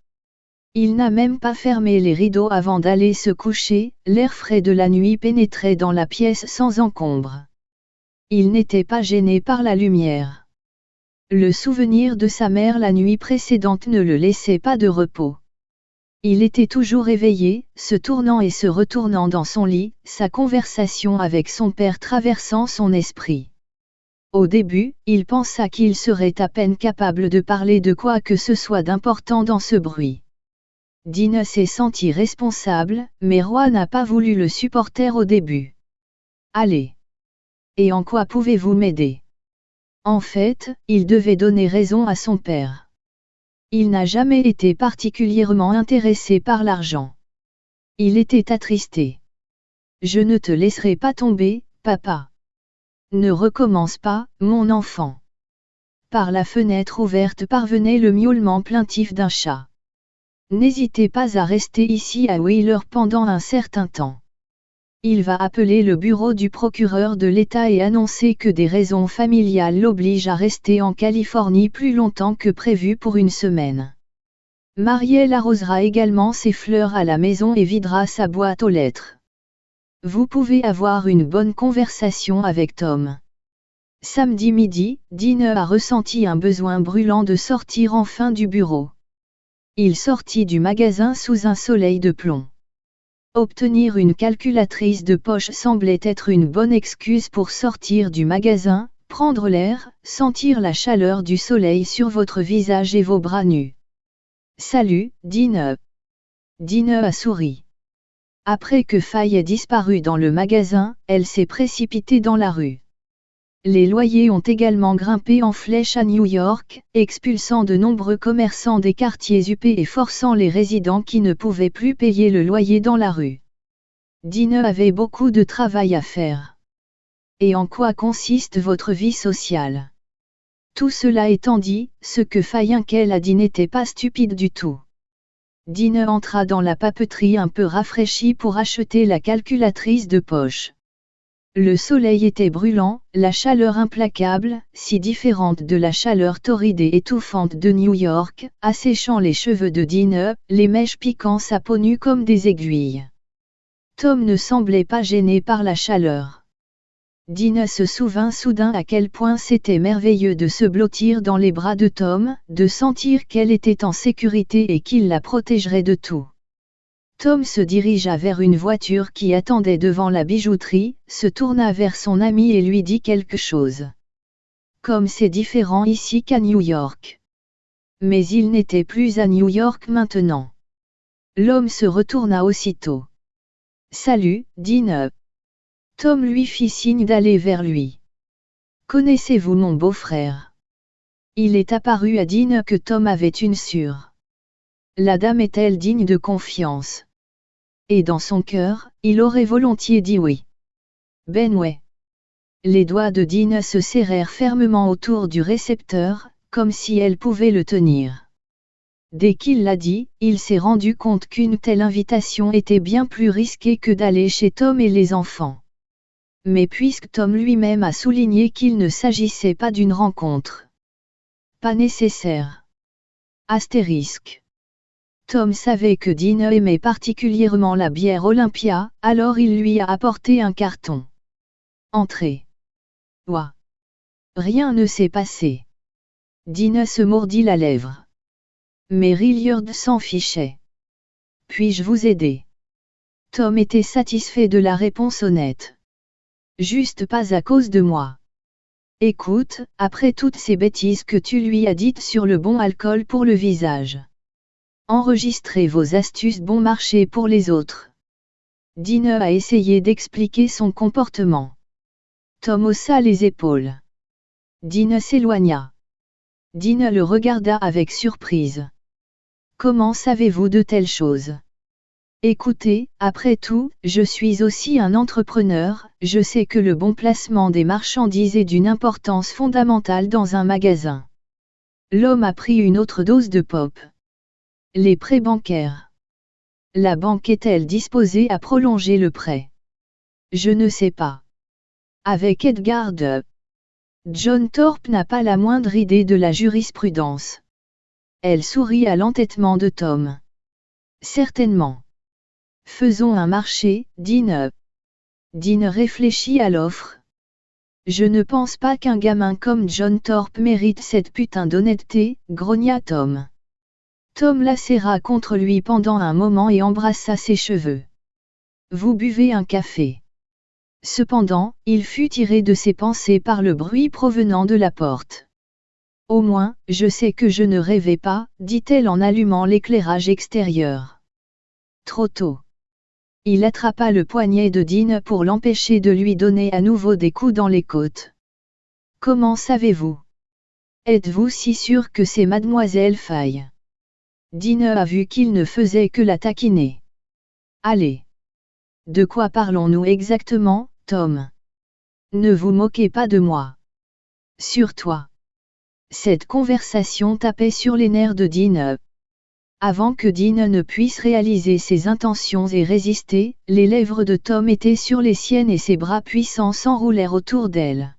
Il n'a même pas fermé les rideaux avant d'aller se coucher, l'air frais de la nuit pénétrait dans la pièce sans encombre. Il n'était pas gêné par la lumière. Le souvenir de sa mère la nuit précédente ne le laissait pas de repos. Il était toujours éveillé, se tournant et se retournant dans son lit, sa conversation avec son père traversant son esprit. Au début, il pensa qu'il serait à peine capable de parler de quoi que ce soit d'important dans ce bruit. Dina s'est senti responsable, mais Roy n'a pas voulu le supporter au début. Allez. Et en quoi pouvez-vous m'aider? En fait, il devait donner raison à son père. Il n'a jamais été particulièrement intéressé par l'argent. Il était attristé. Je ne te laisserai pas tomber, papa. Ne recommence pas, mon enfant. Par la fenêtre ouverte parvenait le miaulement plaintif d'un chat. N'hésitez pas à rester ici à Wheeler pendant un certain temps. Il va appeler le bureau du procureur de l'État et annoncer que des raisons familiales l'obligent à rester en Californie plus longtemps que prévu pour une semaine. Marielle arrosera également ses fleurs à la maison et videra sa boîte aux lettres. Vous pouvez avoir une bonne conversation avec Tom. Samedi midi, Dine a ressenti un besoin brûlant de sortir enfin du bureau. Il sortit du magasin sous un soleil de plomb. Obtenir une calculatrice de poche semblait être une bonne excuse pour sortir du magasin, prendre l'air, sentir la chaleur du soleil sur votre visage et vos bras nus. Salut, Dine. Dine a souri. Après que Faye ait disparu dans le magasin, elle s'est précipitée dans la rue. Les loyers ont également grimpé en flèche à New York, expulsant de nombreux commerçants des quartiers huppés et forçant les résidents qui ne pouvaient plus payer le loyer dans la rue. Dine avait beaucoup de travail à faire. Et en quoi consiste votre vie sociale? Tout cela étant dit, ce que Fayinkel a dit n'était pas stupide du tout. Dine entra dans la papeterie un peu rafraîchie pour acheter la calculatrice de poche. Le soleil était brûlant, la chaleur implacable, si différente de la chaleur torride et étouffante de New York, asséchant les cheveux de Dean, les mèches piquant sa peau nue comme des aiguilles. Tom ne semblait pas gêné par la chaleur. Dean se souvint soudain à quel point c'était merveilleux de se blottir dans les bras de Tom, de sentir qu'elle était en sécurité et qu'il la protégerait de tout. Tom se dirigea vers une voiture qui attendait devant la bijouterie, se tourna vers son ami et lui dit quelque chose. Comme c'est différent ici qu'à New York. Mais il n'était plus à New York maintenant. L'homme se retourna aussitôt. Salut, Dean. Tom lui fit signe d'aller vers lui. Connaissez-vous mon beau-frère? Il est apparu à Dean que Tom avait une sûre. La dame est-elle digne de confiance? Et dans son cœur, il aurait volontiers dit oui. Ben ouais. Les doigts de Dean se serrèrent fermement autour du récepteur, comme si elle pouvait le tenir. Dès qu'il l'a dit, il s'est rendu compte qu'une telle invitation était bien plus risquée que d'aller chez Tom et les enfants. Mais puisque Tom lui-même a souligné qu'il ne s'agissait pas d'une rencontre. Pas nécessaire. Astérisque. Tom savait que Dean aimait particulièrement la bière Olympia, alors il lui a apporté un carton. Entrée. Ouah. Rien ne s'est passé. Dean se mordit la lèvre. Mais Rilliard s'en fichait. Puis-je vous aider? Tom était satisfait de la réponse honnête. Juste pas à cause de moi. Écoute, après toutes ces bêtises que tu lui as dites sur le bon alcool pour le visage. Enregistrez vos astuces bon marché pour les autres. Dine a essayé d'expliquer son comportement. Tom haussa les épaules. Dine s'éloigna. Dine le regarda avec surprise. Comment savez-vous de telles choses? Écoutez, après tout, je suis aussi un entrepreneur, je sais que le bon placement des marchandises est d'une importance fondamentale dans un magasin. L'homme a pris une autre dose de pop. Les prêts bancaires. La banque est-elle disposée à prolonger le prêt? Je ne sais pas. Avec Edgar de John Thorpe n'a pas la moindre idée de la jurisprudence. Elle sourit à l'entêtement de Tom. Certainement. Faisons un marché, Dean. Dean réfléchit à l'offre. Je ne pense pas qu'un gamin comme John Thorpe mérite cette putain d'honnêteté, grogna Tom. Tom la serra contre lui pendant un moment et embrassa ses cheveux. Vous buvez un café. Cependant, il fut tiré de ses pensées par le bruit provenant de la porte. Au moins, je sais que je ne rêvais pas, dit-elle en allumant l'éclairage extérieur. Trop tôt. Il attrapa le poignet de Dean pour l'empêcher de lui donner à nouveau des coups dans les côtes. Comment savez-vous? Êtes-vous si sûr que c'est mademoiselle Faye Dean a vu qu'il ne faisait que la taquiner. Allez. De quoi parlons-nous exactement, Tom? Ne vous moquez pas de moi. Sur toi. Cette conversation tapait sur les nerfs de Dean. Avant que Dean ne puisse réaliser ses intentions et résister, les lèvres de Tom étaient sur les siennes et ses bras puissants s'enroulèrent autour d'elle.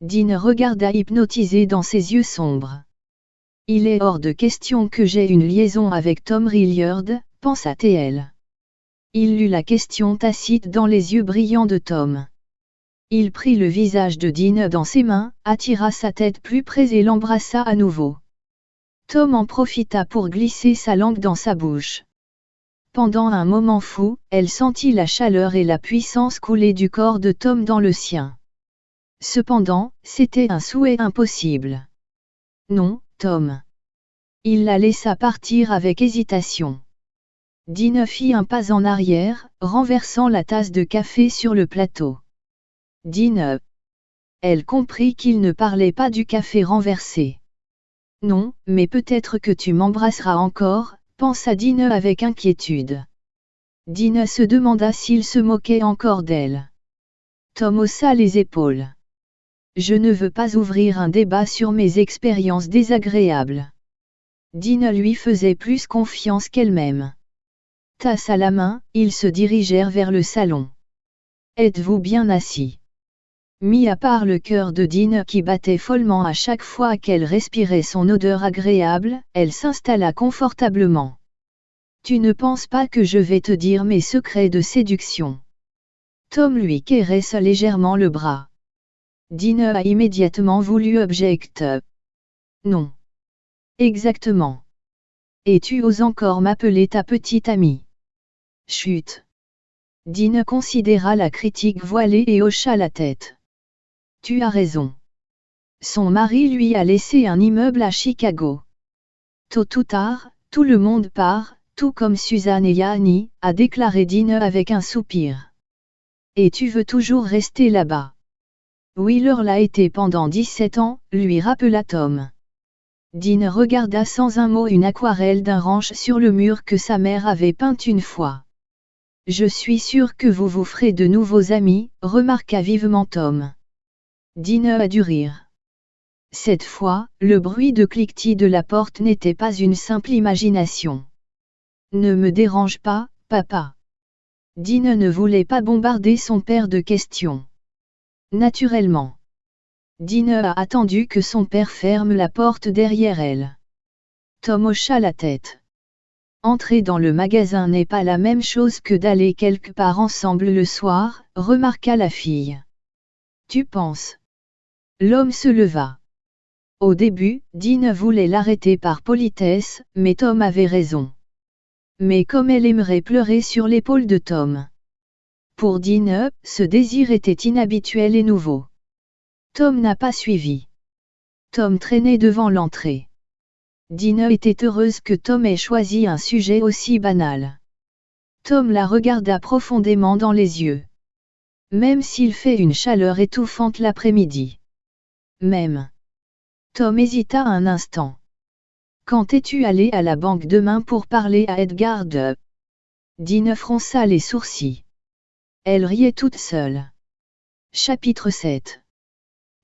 Dean regarda hypnotisé dans ses yeux sombres. Il est hors de question que j'aie une liaison avec Tom Rilliard, pensa-t-elle. Il lut la question tacite dans les yeux brillants de Tom. Il prit le visage de Dean dans ses mains, attira sa tête plus près et l'embrassa à nouveau. Tom en profita pour glisser sa langue dans sa bouche. Pendant un moment fou, elle sentit la chaleur et la puissance couler du corps de Tom dans le sien. Cependant, c'était un souhait impossible. Non, Tom. Il la laissa partir avec hésitation. Dean fit un pas en arrière, renversant la tasse de café sur le plateau. Dine. Elle comprit qu'il ne parlait pas du café renversé. Non, mais peut-être que tu m'embrasseras encore, pensa Dine avec inquiétude. Dine se demanda s'il se moquait encore d'elle. Tom haussa les épaules. Je ne veux pas ouvrir un débat sur mes expériences désagréables. Dine lui faisait plus confiance qu'elle-même. Tasse à la main, ils se dirigèrent vers le salon. Êtes-vous bien assis? Mis à part le cœur de Dean qui battait follement à chaque fois qu'elle respirait son odeur agréable, elle s'installa confortablement. Tu ne penses pas que je vais te dire mes secrets de séduction? Tom lui caressa légèrement le bras. Dean a immédiatement voulu object. Non. Exactement. Et tu oses encore m'appeler ta petite amie? Chut. Dean considéra la critique voilée et hocha la tête. Tu as raison. Son mari lui a laissé un immeuble à Chicago. Tôt ou tard, tout le monde part, tout comme Suzanne et Yanni, a déclaré Dean avec un soupir. Et tu veux toujours rester là-bas. Wheeler l'a été pendant 17 ans, lui rappela Tom. Dean regarda sans un mot une aquarelle d'un ranch sur le mur que sa mère avait peinte une fois. Je suis sûr que vous vous ferez de nouveaux amis, remarqua vivement Tom. Dine a dû rire. Cette fois, le bruit de cliquetis de la porte n'était pas une simple imagination. Ne me dérange pas, papa. Dine ne voulait pas bombarder son père de questions. Naturellement. Dine a attendu que son père ferme la porte derrière elle. Tom hocha la tête. Entrer dans le magasin n'est pas la même chose que d'aller quelque part ensemble le soir, remarqua la fille. Tu penses? L'homme se leva. Au début, Dine voulait l'arrêter par politesse, mais Tom avait raison. Mais comme elle aimerait pleurer sur l'épaule de Tom. Pour Dine, ce désir était inhabituel et nouveau. Tom n'a pas suivi. Tom traînait devant l'entrée. Dine était heureuse que Tom ait choisi un sujet aussi banal. Tom la regarda profondément dans les yeux. Même s'il fait une chaleur étouffante l'après-midi. Même. Tom hésita un instant. Quand es-tu allé à la banque demain pour parler à Edgar de Dine fronça les sourcils. Elle riait toute seule. Chapitre 7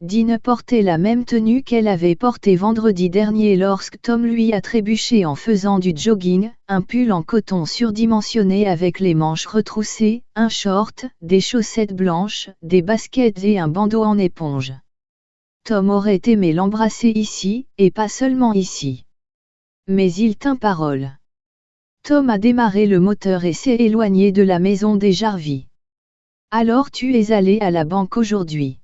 Dine portait la même tenue qu'elle avait portée vendredi dernier lorsque Tom lui a trébuché en faisant du jogging, un pull en coton surdimensionné avec les manches retroussées, un short, des chaussettes blanches, des baskets et un bandeau en éponge. Tom aurait aimé l'embrasser ici, et pas seulement ici. Mais il tint parole. Tom a démarré le moteur et s'est éloigné de la maison des Jarvis. Alors tu es allé à la banque aujourd'hui.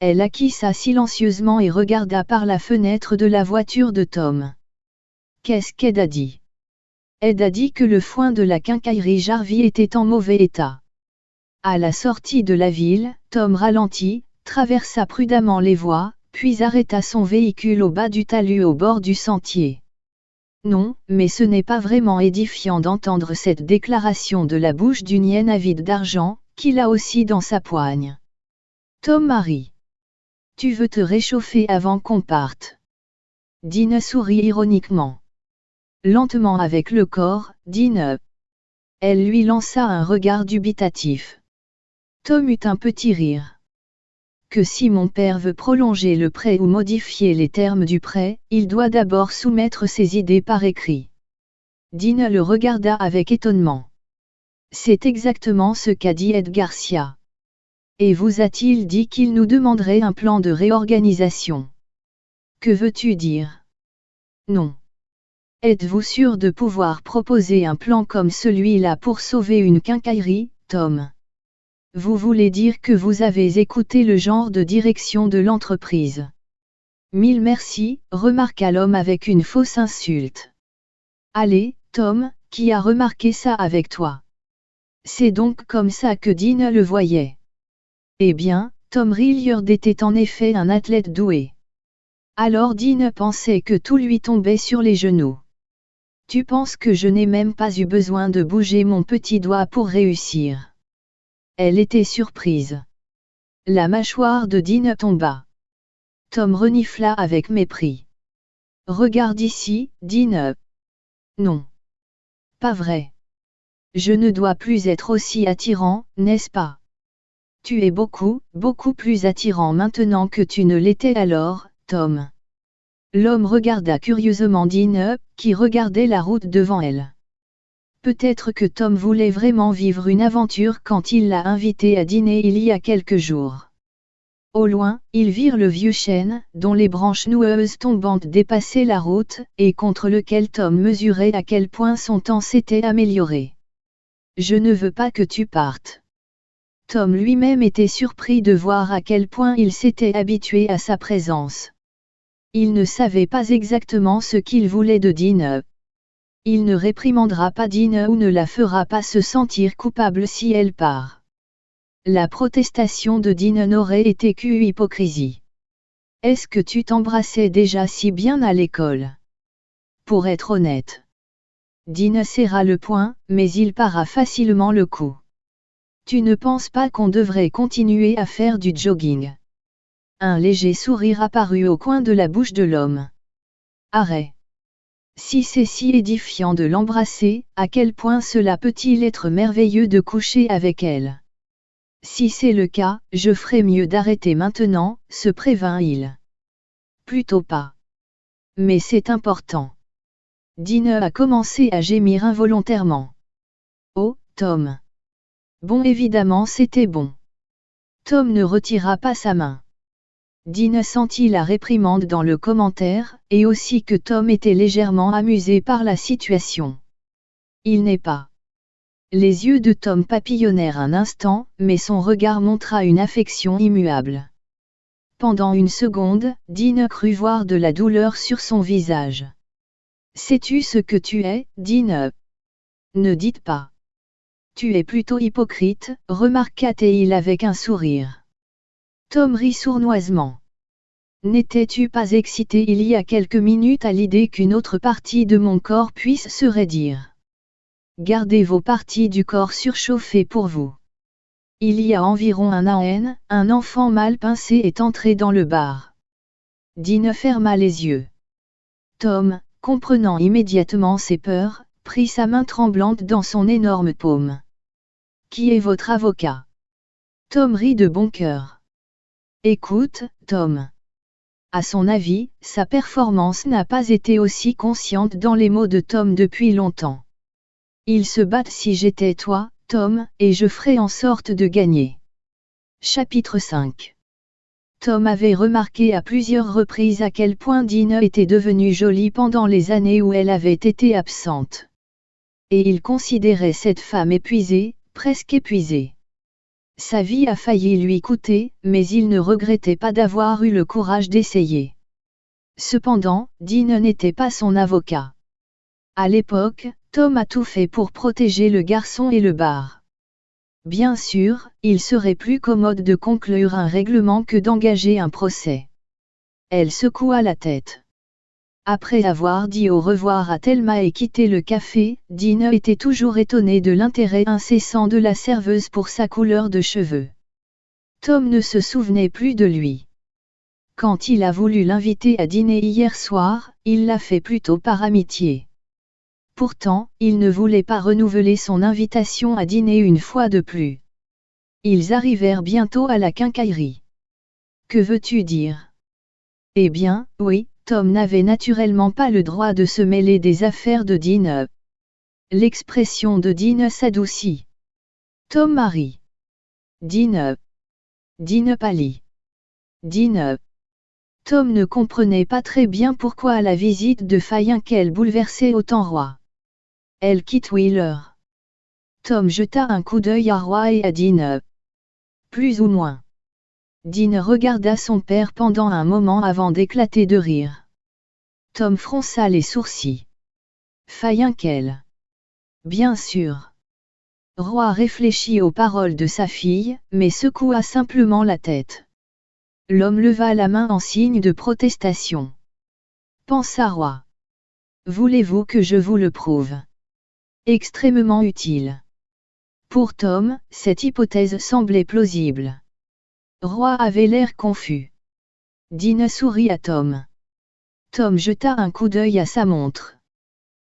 Elle acquissa silencieusement et regarda par la fenêtre de la voiture de Tom. Qu'est-ce qu'Ed a dit? Ed a dit que le foin de la quincaillerie Jarvis était en mauvais état. À la sortie de la ville, Tom ralentit, traversa prudemment les voies, puis arrêta son véhicule au bas du talus au bord du sentier. Non, mais ce n'est pas vraiment édifiant d'entendre cette déclaration de la bouche d'une hyène avide d'argent, qu'il a aussi dans sa poigne. Tom Marie. Tu veux te réchauffer avant qu'on parte. Dine sourit ironiquement. Lentement avec le corps, Dine. Elle lui lança un regard dubitatif. Tom eut un petit rire que si mon père veut prolonger le prêt ou modifier les termes du prêt, il doit d'abord soumettre ses idées par écrit. Dina le regarda avec étonnement. C'est exactement ce qu'a dit Ed Garcia. Et vous a-t-il dit qu'il nous demanderait un plan de réorganisation? Que veux-tu dire? Non. Êtes-vous sûr de pouvoir proposer un plan comme celui-là pour sauver une quincaillerie, Tom? Vous voulez dire que vous avez écouté le genre de direction de l'entreprise? Mille merci, remarqua l'homme avec une fausse insulte. Allez, Tom, qui a remarqué ça avec toi? C'est donc comme ça que Dean le voyait. Eh bien, Tom Rilliard était en effet un athlète doué. Alors Dean pensait que tout lui tombait sur les genoux. Tu penses que je n'ai même pas eu besoin de bouger mon petit doigt pour réussir? Elle était surprise. La mâchoire de Dean tomba. Tom renifla avec mépris. Regarde ici, Dean. Non. Pas vrai. Je ne dois plus être aussi attirant, n'est-ce pas? Tu es beaucoup, beaucoup plus attirant maintenant que tu ne l'étais alors, Tom. L'homme regarda curieusement Dean, qui regardait la route devant elle. Peut-être que Tom voulait vraiment vivre une aventure quand il l'a invité à dîner il y a quelques jours. Au loin, ils virent le vieux chêne, dont les branches noueuses tombantes dépassaient la route, et contre lequel Tom mesurait à quel point son temps s'était amélioré. Je ne veux pas que tu partes. Tom lui-même était surpris de voir à quel point il s'était habitué à sa présence. Il ne savait pas exactement ce qu'il voulait de Dean, il ne réprimandera pas Dina ou ne la fera pas se sentir coupable si elle part. La protestation de Dina n'aurait été qu'une hypocrisie. Est-ce que tu t'embrassais déjà si bien à l'école? Pour être honnête. Dina serra le poing, mais il para facilement le coup. Tu ne penses pas qu'on devrait continuer à faire du jogging? Un léger sourire apparut au coin de la bouche de l'homme. Arrête. Si c'est si édifiant de l'embrasser, à quel point cela peut-il être merveilleux de coucher avec elle? Si c'est le cas, je ferais mieux d'arrêter maintenant, se prévint-il. plutôt pas. Mais c'est important. Dine a commencé à gémir involontairement. Oh, Tom. Bon évidemment c'était bon. Tom ne retira pas sa main. Dine sentit la réprimande dans le commentaire, et aussi que Tom était légèrement amusé par la situation. Il n'est pas. Les yeux de Tom papillonnèrent un instant, mais son regard montra une affection immuable. Pendant une seconde, Dine crut voir de la douleur sur son visage. Sais-tu ce que tu es, Dine Ne dites pas. Tu es plutôt hypocrite, remarqua-t-il avec un sourire. Tom rit sournoisement. N'étais-tu pas excité il y a quelques minutes à l'idée qu'une autre partie de mon corps puisse se raidir? Gardez vos parties du corps surchauffées pour vous. Il y a environ un an, un enfant mal pincé est entré dans le bar. Dine ferma les yeux. Tom, comprenant immédiatement ses peurs, prit sa main tremblante dans son énorme paume. Qui est votre avocat? Tom rit de bon cœur. Écoute, Tom. À son avis, sa performance n'a pas été aussi consciente dans les mots de Tom depuis longtemps. Ils se battent si j'étais toi, Tom, et je ferai en sorte de gagner. Chapitre 5 Tom avait remarqué à plusieurs reprises à quel point Dina était devenue jolie pendant les années où elle avait été absente. Et il considérait cette femme épuisée, presque épuisé. Sa vie a failli lui coûter, mais il ne regrettait pas d'avoir eu le courage d'essayer. Cependant, Dean n'était pas son avocat. À l'époque, Tom a tout fait pour protéger le garçon et le bar. Bien sûr, il serait plus commode de conclure un règlement que d'engager un procès. Elle secoua la tête. Après avoir dit au revoir à Thelma et quitté le café, Dean était toujours étonné de l'intérêt incessant de la serveuse pour sa couleur de cheveux. Tom ne se souvenait plus de lui. Quand il a voulu l'inviter à dîner hier soir, il l'a fait plutôt par amitié. Pourtant, il ne voulait pas renouveler son invitation à dîner une fois de plus. Ils arrivèrent bientôt à la quincaillerie. Que veux-tu dire? Eh bien, oui, Tom n'avait naturellement pas le droit de se mêler des affaires de Dean. L'expression de Dean s'adoucit. Tom Marie. Dean. Dean pâlit. Dean. Tom ne comprenait pas très bien pourquoi la visite de Fayenkel bouleversait autant Roi. Elle quitte Wheeler. Tom jeta un coup d'œil à Roy et à Dean. Plus ou moins. Dean regarda son père pendant un moment avant d'éclater de rire. Tom fronça les sourcils. Fayenkel. Bien sûr. Roi réfléchit aux paroles de sa fille, mais secoua simplement la tête. L'homme leva la main en signe de protestation. Pensa Roi. Voulez-vous que je vous le prouve? Extrêmement utile. Pour Tom, cette hypothèse semblait plausible. Roi avait l'air confus. Dina sourit à Tom. Tom jeta un coup d'œil à sa montre.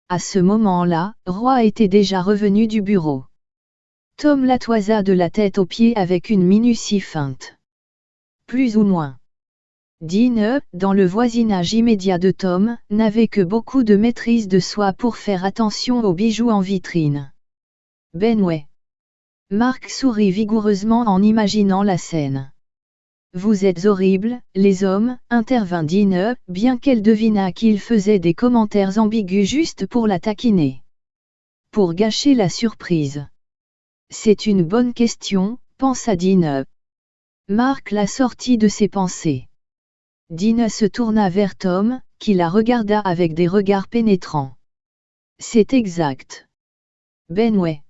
À ce moment-là, Roi était déjà revenu du bureau. Tom la toisa de la tête aux pieds avec une minutie feinte. Plus ou moins. Dean, dans le voisinage immédiat de Tom, n'avait que beaucoup de maîtrise de soi pour faire attention aux bijoux en vitrine. Benway. Marc sourit vigoureusement en imaginant la scène. Vous êtes horribles, les hommes, intervint Dine, bien qu'elle devinât qu'il faisait des commentaires ambigus juste pour la taquiner. Pour gâcher la surprise. C'est une bonne question, pensa Dine. Marc la sortit de ses pensées. Dine se tourna vers Tom, qui la regarda avec des regards pénétrants. C'est exact. Benway.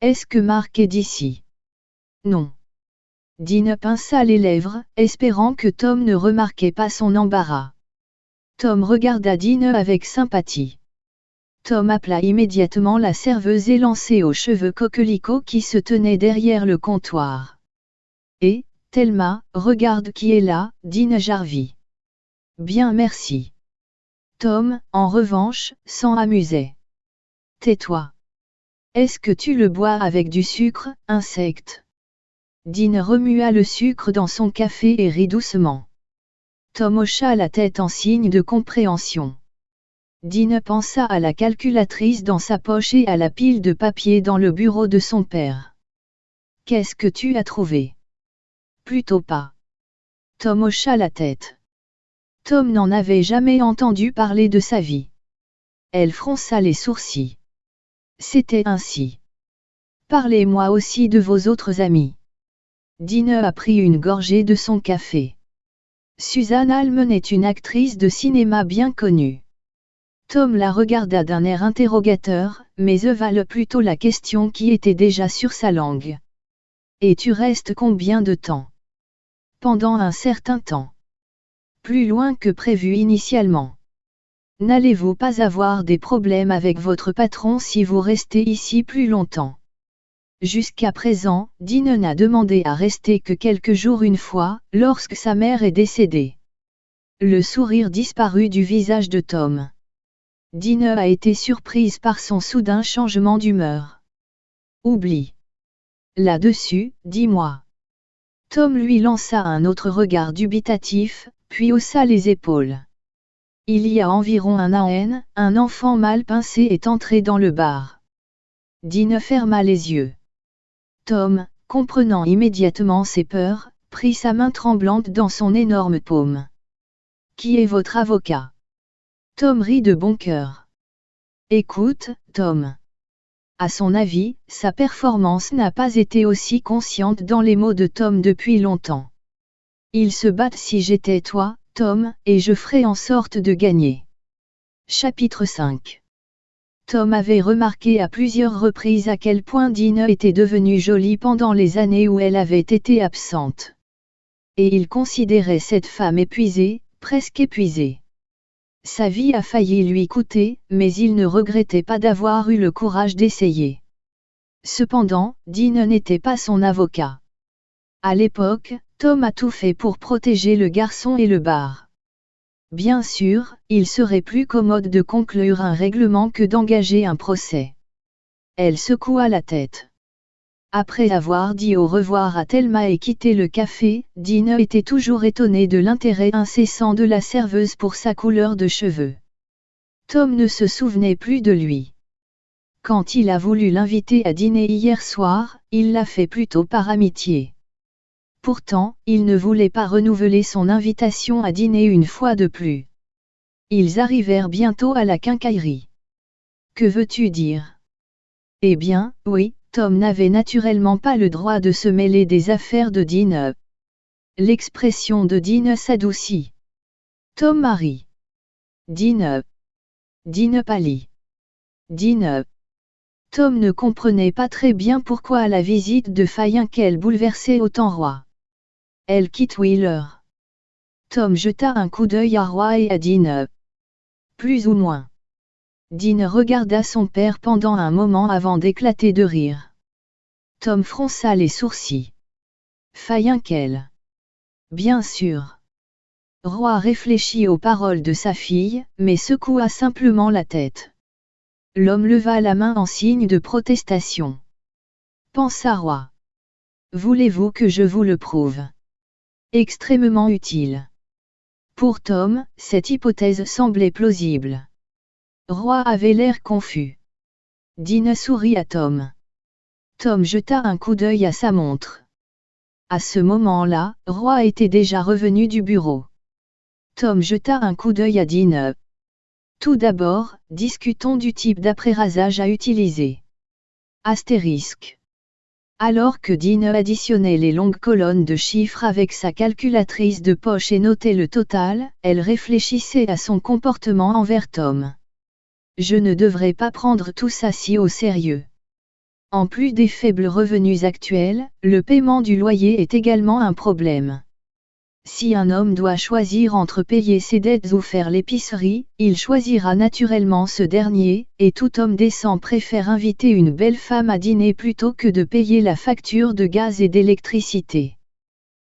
Est-ce que Marc est d'ici? Non. Dean pinça les lèvres, espérant que Tom ne remarquait pas son embarras. Tom regarda Dean avec sympathie. Tom appela immédiatement la serveuse élancée aux cheveux coquelicots qui se tenait derrière le comptoir. Et, Thelma, regarde qui est là, Dean Jarvie. Bien merci. Tom, en revanche, s'en amusait. Tais-toi. Est-ce que tu le bois avec du sucre, insecte? Dean remua le sucre dans son café et rit doucement. Tom hocha la tête en signe de compréhension. Dine pensa à la calculatrice dans sa poche et à la pile de papier dans le bureau de son père. Qu'est-ce que tu as trouvé? Plutôt pas. Tom hocha la tête. Tom n'en avait jamais entendu parler de sa vie. Elle fronça les sourcils. C'était ainsi. Parlez-moi aussi de vos autres amis. Dine a pris une gorgée de son café. Suzanne Almen est une actrice de cinéma bien connue. Tom la regarda d'un air interrogateur, mais evala plutôt la question qui était déjà sur sa langue. Et tu restes combien de temps? Pendant un certain temps. Plus loin que prévu initialement. N'allez-vous pas avoir des problèmes avec votre patron si vous restez ici plus longtemps? Jusqu'à présent, Dine n'a demandé à rester que quelques jours une fois, lorsque sa mère est décédée. Le sourire disparut du visage de Tom. Dine a été surprise par son soudain changement d'humeur. Oublie. Là-dessus, dis-moi. Tom lui lança un autre regard dubitatif, puis haussa les épaules. Il y a environ un an, un enfant mal pincé est entré dans le bar. Dine ferma les yeux. Tom, comprenant immédiatement ses peurs, prit sa main tremblante dans son énorme paume. Qui est votre avocat? Tom rit de bon cœur. Écoute, Tom. À son avis, sa performance n'a pas été aussi consciente dans les mots de Tom depuis longtemps. Il se bat si j'étais toi, Tom, et je ferai en sorte de gagner. Chapitre 5 Tom avait remarqué à plusieurs reprises à quel point Dina était devenue jolie pendant les années où elle avait été absente. Et il considérait cette femme épuisée, presque épuisée. Sa vie a failli lui coûter, mais il ne regrettait pas d'avoir eu le courage d'essayer. Cependant, Dean n'était pas son avocat. À l'époque, Tom a tout fait pour protéger le garçon et le bar. Bien sûr, il serait plus commode de conclure un règlement que d'engager un procès. Elle secoua la tête. Après avoir dit au revoir à Thelma et quitté le café, Dean était toujours étonné de l'intérêt incessant de la serveuse pour sa couleur de cheveux. Tom ne se souvenait plus de lui. Quand il a voulu l'inviter à dîner hier soir, il l'a fait plutôt par amitié. Pourtant, il ne voulait pas renouveler son invitation à dîner une fois de plus. Ils arrivèrent bientôt à la quincaillerie. Que veux-tu dire? Eh bien, oui, Tom n'avait naturellement pas le droit de se mêler des affaires de Dean. L'expression de Dean s'adoucit. Tom Marie. Dean. Dean pâlit. Dean. Tom ne comprenait pas très bien pourquoi la visite de Fayenkel bouleversait autant Roi. Elle quitte Wheeler. Tom jeta un coup d'œil à Roy et à Dean. Plus ou moins. Dean regarda son père pendant un moment avant d'éclater de rire. Tom fronça les sourcils. Fayenkel. Bien sûr. Roy réfléchit aux paroles de sa fille, mais secoua simplement la tête. L'homme leva la main en signe de protestation. Pensa Roy. Voulez-vous que je vous le prouve? Extrêmement utile. Pour Tom, cette hypothèse semblait plausible. Roy avait l'air confus. Dina sourit à Tom. Tom jeta un coup d'œil à sa montre. À ce moment-là, Roy était déjà revenu du bureau. Tom jeta un coup d'œil à Dina. Tout d'abord, discutons du type d'après-rasage à utiliser. Astérisque. Alors que Dean additionnait les longues colonnes de chiffres avec sa calculatrice de poche et notait le total, elle réfléchissait à son comportement envers Tom. Je ne devrais pas prendre tout ça si au sérieux. En plus des faibles revenus actuels, le paiement du loyer est également un problème. Si un homme doit choisir entre payer ses dettes ou faire l'épicerie, il choisira naturellement ce dernier, et tout homme décent préfère inviter une belle femme à dîner plutôt que de payer la facture de gaz et d'électricité.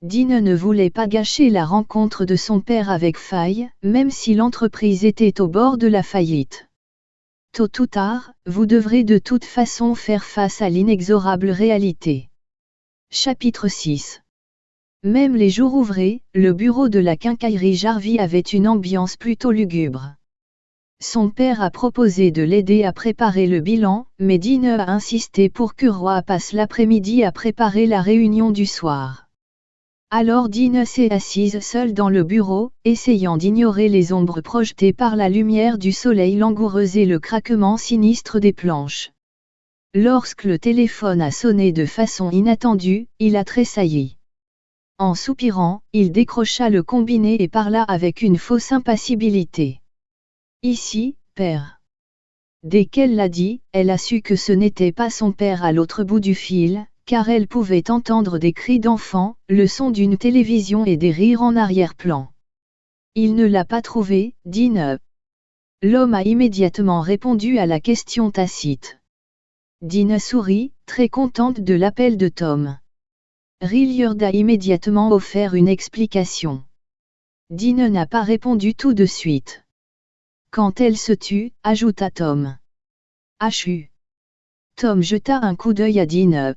Dean ne voulait pas gâcher la rencontre de son père avec Faye, même si l'entreprise était au bord de la faillite. Tôt ou tard, vous devrez de toute façon faire face à l'inexorable réalité. Chapitre 6 Même les jours ouvrés, le bureau de la quincaillerie Jarvie avait une ambiance plutôt lugubre. Son père a proposé de l'aider à préparer le bilan, mais Dine a insisté pour que Roy passe l'après-midi à préparer la réunion du soir. Alors Dine s'est assise seule dans le bureau, essayant d'ignorer les ombres projetées par la lumière du soleil langoureuse et le craquement sinistre des planches. Lorsque le téléphone a sonné de façon inattendue, il a tressailli. En soupirant, il décrocha le combiné et parla avec une fausse impassibilité. Ici, père. Dès qu'elle l'a dit, elle a su que ce n'était pas son père à l'autre bout du fil, car elle pouvait entendre des cris d'enfants, le son d'une télévision et des rires en arrière-plan. Il ne l'a pas trouvé, dit. L'homme a immédiatement répondu à la question tacite. Dina sourit, très contente de l'appel de Tom. Rilliard a immédiatement offert une explication. Dina n'a pas répondu tout de suite. Quand elle se tue, ajouta Tom. Hachu. Tom jeta un coup d'œil à Dean.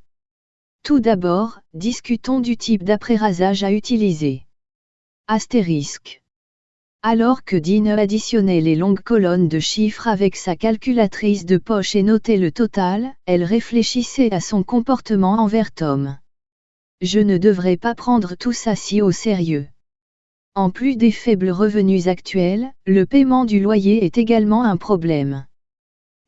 Tout d'abord, discutons du type d'après-rasage à utiliser. Astérisque. Alors que Dean additionnait les longues colonnes de chiffres avec sa calculatrice de poche et notait le total, elle réfléchissait à son comportement envers Tom. Je ne devrais pas prendre tout ça si au sérieux. En plus des faibles revenus actuels, le paiement du loyer est également un problème.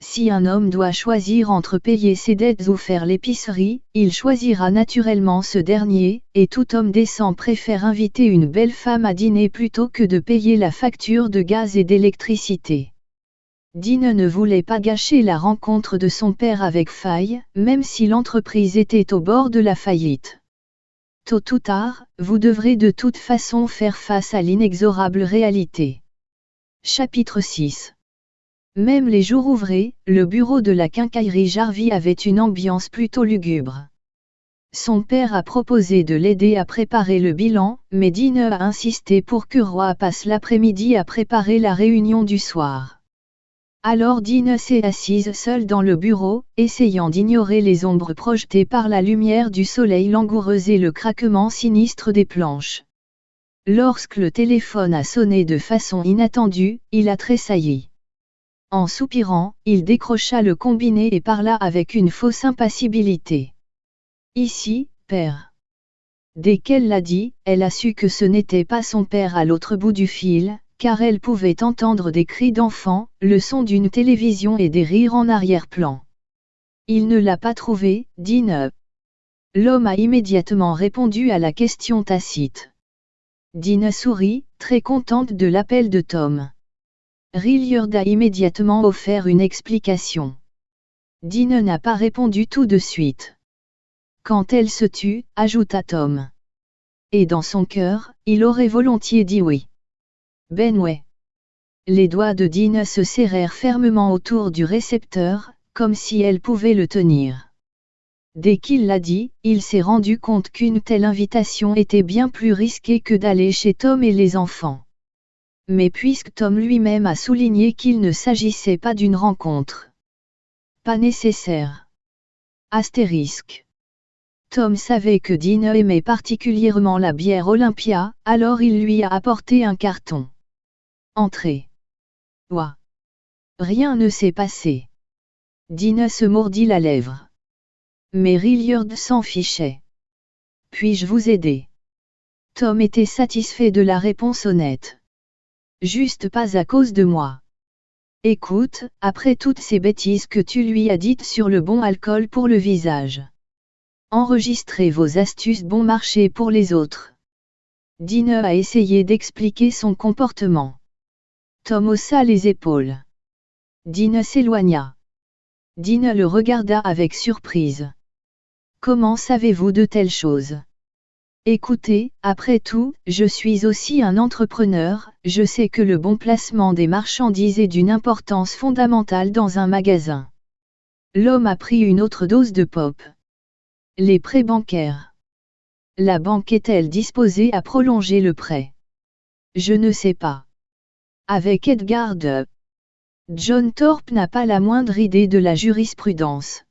Si un homme doit choisir entre payer ses dettes ou faire l'épicerie, il choisira naturellement ce dernier, et tout homme décent préfère inviter une belle femme à dîner plutôt que de payer la facture de gaz et d'électricité. Dine ne voulait pas gâcher la rencontre de son père avec Faille, même si l'entreprise était au bord de la faillite. Tôt ou tard, vous devrez de toute façon faire face à l'inexorable réalité. Chapitre 6 Même les jours ouvrés, le bureau de la quincaillerie Jarvie avait une ambiance plutôt lugubre. Son père a proposé de l'aider à préparer le bilan, mais Dine a insisté pour que Roy passe l'après-midi à préparer la réunion du soir. Alors Dina s'est assise seule dans le bureau, essayant d'ignorer les ombres projetées par la lumière du soleil langoureuse et le craquement sinistre des planches. Lorsque le téléphone a sonné de façon inattendue, il a tressailli. En soupirant, il décrocha le combiné et parla avec une fausse impassibilité. Ici, père. Dès qu'elle l'a dit, elle a su que ce n'était pas son père à l'autre bout du fil, car elle pouvait entendre des cris d'enfants, le son d'une télévision et des rires en arrière-plan. Il ne l'a pas trouvé, dit. L'homme a immédiatement répondu à la question tacite. Dina sourit, très contente de l'appel de Tom. Rilliard a immédiatement offert une explication. Dina n'a pas répondu tout de suite. Quand elle se tue, ajouta Tom. Et dans son cœur, il aurait volontiers dit oui. Benway. Les doigts de Dean se serrèrent fermement autour du récepteur, comme si elle pouvait le tenir. Dès qu'il l'a dit, il s'est rendu compte qu'une telle invitation était bien plus risquée que d'aller chez Tom et les enfants. Mais puisque Tom lui-même a souligné qu'il ne s'agissait pas d'une rencontre. Pas nécessaire. Astérisque. Tom savait que Dean aimait particulièrement la bière Olympia, alors il lui a apporté un carton. Entrez. Ouah. Rien ne s'est passé. Dina se mordit la lèvre. Mais Rilliard s'en fichait. Puis-je vous aider? Tom était satisfait de la réponse honnête. Juste pas à cause de moi. Écoute, après toutes ces bêtises que tu lui as dites sur le bon alcool pour le visage. Enregistrez vos astuces bon marché pour les autres. Dina a essayé d'expliquer son comportement. Tom haussa les épaules. Dina s'éloigna. Dina le regarda avec surprise. Comment savez-vous de telles choses? Écoutez, après tout, je suis aussi un entrepreneur, je sais que le bon placement des marchandises est d'une importance fondamentale dans un magasin. L'homme a pris une autre dose de pop. Les prêts bancaires. La banque est-elle disposée à prolonger le prêt? Je ne sais pas. Avec Edgar de John Thorpe n'a pas la moindre idée de la jurisprudence.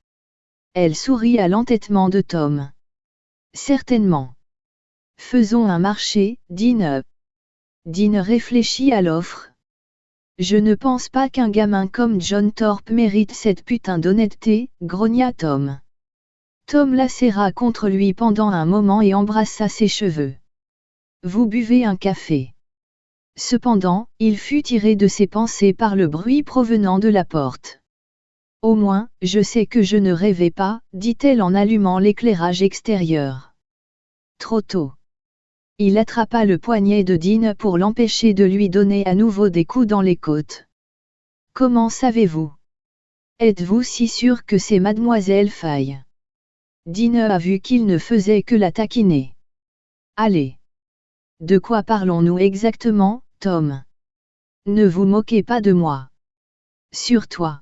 Elle sourit à l'entêtement de Tom. Certainement. Faisons un marché, Dean. Dean réfléchit à l'offre. Je ne pense pas qu'un gamin comme John Thorpe mérite cette putain d'honnêteté, grogna Tom. Tom la serra contre lui pendant un moment et embrassa ses cheveux. Vous buvez un café. Cependant, il fut tiré de ses pensées par le bruit provenant de la porte. Au moins, je sais que je ne rêvais pas, dit-elle en allumant l'éclairage extérieur. Trop tôt. Il attrapa le poignet de Dean pour l'empêcher de lui donner à nouveau des coups dans les côtes. Comment savez-vous? Êtes-vous si sûr que c'est mademoiselle Faye Dean a vu qu'il ne faisait que la taquiner. Allez. De quoi parlons-nous exactement, Tom? Ne vous moquez pas de moi. Sur toi.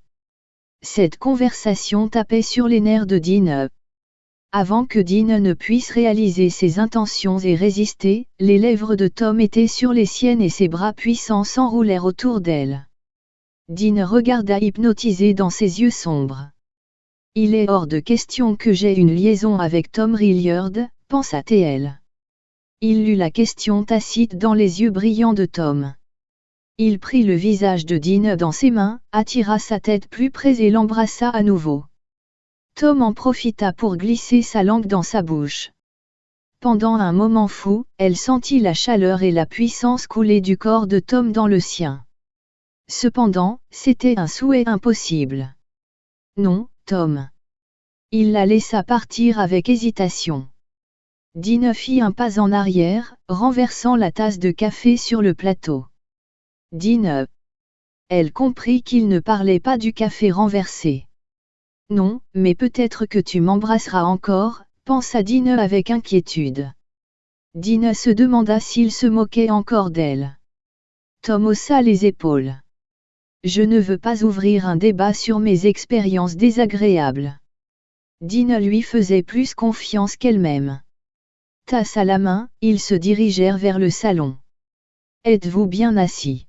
Cette conversation tapait sur les nerfs de Dean. Avant que Dean ne puisse réaliser ses intentions et résister, les lèvres de Tom étaient sur les siennes et ses bras puissants s'enroulèrent autour d'elle. Dean regarda hypnotisé dans ses yeux sombres. Il est hors de question que j'ai une liaison avec Tom Rilliard, pensa-t-elle. Il lut la question tacite dans les yeux brillants de Tom. Il prit le visage de Dean dans ses mains, attira sa tête plus près et l'embrassa à nouveau. Tom en profita pour glisser sa langue dans sa bouche. Pendant un moment fou, elle sentit la chaleur et la puissance couler du corps de Tom dans le sien. Cependant, c'était un souhait impossible. Non, Tom. Il la laissa partir avec hésitation. Dina fit un pas en arrière, renversant la tasse de café sur le plateau. Dina. Elle comprit qu'il ne parlait pas du café renversé. Non, mais peut-être que tu m'embrasseras encore, pensa Dine avec inquiétude. Dine se demanda s'il se moquait encore d'elle. Tom haussa les épaules. Je ne veux pas ouvrir un débat sur mes expériences désagréables. Dine lui faisait plus confiance qu'elle-même. Tasse à la main, ils se dirigèrent vers le salon. Êtes-vous bien assis?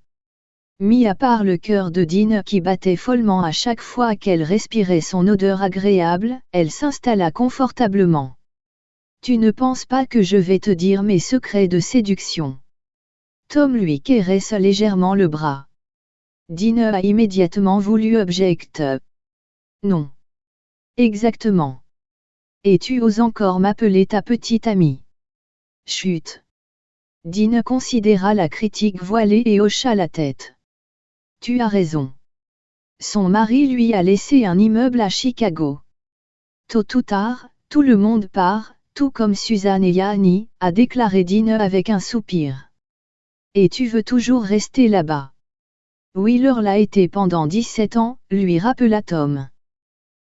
Mis à part le cœur de Dean qui battait follement à chaque fois qu'elle respirait son odeur agréable, elle s'installa confortablement. Tu ne penses pas que je vais te dire mes secrets de séduction Tom lui caresse légèrement le bras. Dean a immédiatement voulu object. Non. Exactement. Et tu oses encore m'appeler ta petite amie? Chut. Dean considéra la critique voilée et hocha la tête. Tu as raison. Son mari lui a laissé un immeuble à Chicago. Tôt ou tard, tout le monde part, tout comme Suzanne et Yanni, a déclaré Dean avec un soupir. Et tu veux toujours rester là-bas. Wheeler l'a été pendant 17 ans, lui rappela Tom.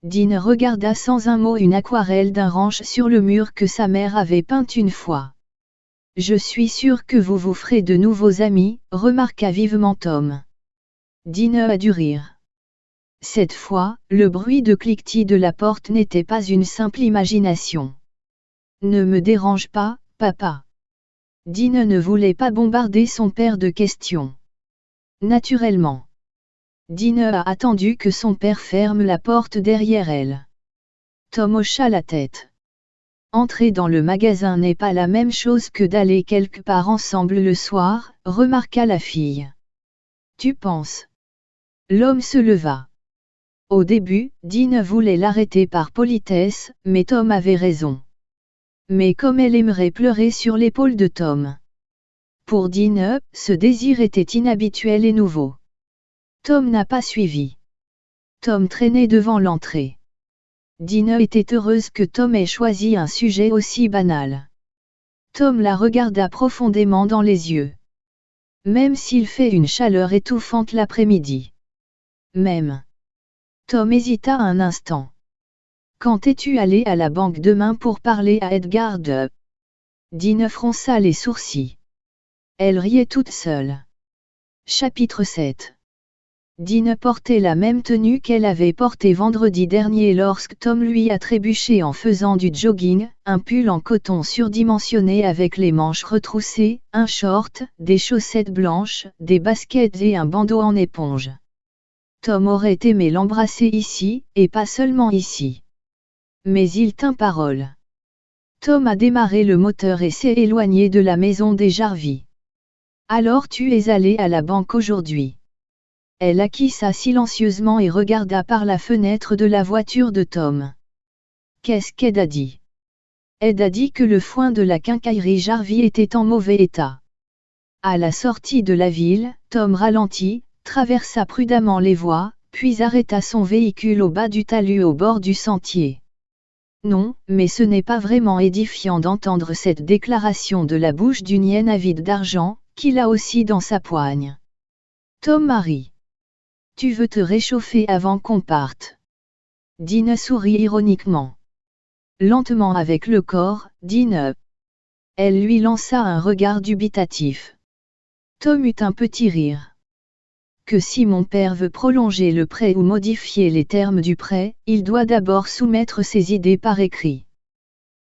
Dean regarda sans un mot une aquarelle d'un ranch sur le mur que sa mère avait peinte une fois. Je suis sûr que vous vous ferez de nouveaux amis, remarqua vivement Tom. Dine a dû rire. Cette fois, le bruit de cliquetis de la porte n'était pas une simple imagination. Ne me dérange pas, papa. Dine ne voulait pas bombarder son père de questions. Naturellement. Dine a attendu que son père ferme la porte derrière elle. Tom hocha la tête. Entrer dans le magasin n'est pas la même chose que d'aller quelque part ensemble le soir, remarqua la fille. Tu penses L'homme se leva. Au début, Dean voulait l'arrêter par politesse, mais Tom avait raison. Mais comme elle aimerait pleurer sur l'épaule de Tom. Pour Dean, ce désir était inhabituel et nouveau. Tom n'a pas suivi. Tom traînait devant l'entrée. Dean était heureuse que Tom ait choisi un sujet aussi banal. Tom la regarda profondément dans les yeux. Même s'il fait une chaleur étouffante l'après-midi. Même. Tom hésita un instant. Quand es-tu allé à la banque demain pour parler à Edgar de Dine fronça les sourcils. Elle riait toute seule. Chapitre 7 Dine portait la même tenue qu'elle avait portée vendredi dernier lorsque Tom lui a trébuché en faisant du jogging, un pull en coton surdimensionné avec les manches retroussées, un short, des chaussettes blanches, des baskets et un bandeau en éponge. Tom aurait aimé l'embrasser ici, et pas seulement ici. Mais il tint parole. Tom a démarré le moteur et s'est éloigné de la maison des Jarvis. Alors tu es allé à la banque aujourd'hui. Elle acquissa silencieusement et regarda par la fenêtre de la voiture de Tom. Qu'est-ce qu'Ed a dit? Ed a dit que le foin de la quincaillerie Jarvis était en mauvais état. À la sortie de la ville, Tom ralentit, traversa prudemment les voies, puis arrêta son véhicule au bas du talus au bord du sentier. Non, mais ce n'est pas vraiment édifiant d'entendre cette déclaration de la bouche d'une hyène avide d'argent, qu'il a aussi dans sa poigne. Tom Marie. Tu veux te réchauffer avant qu'on parte. Dina sourit ironiquement. Lentement avec le corps, Dina. Elle lui lança un regard dubitatif. Tom eut un petit rire. Que si mon père veut prolonger le prêt ou modifier les termes du prêt, il doit d'abord soumettre ses idées par écrit.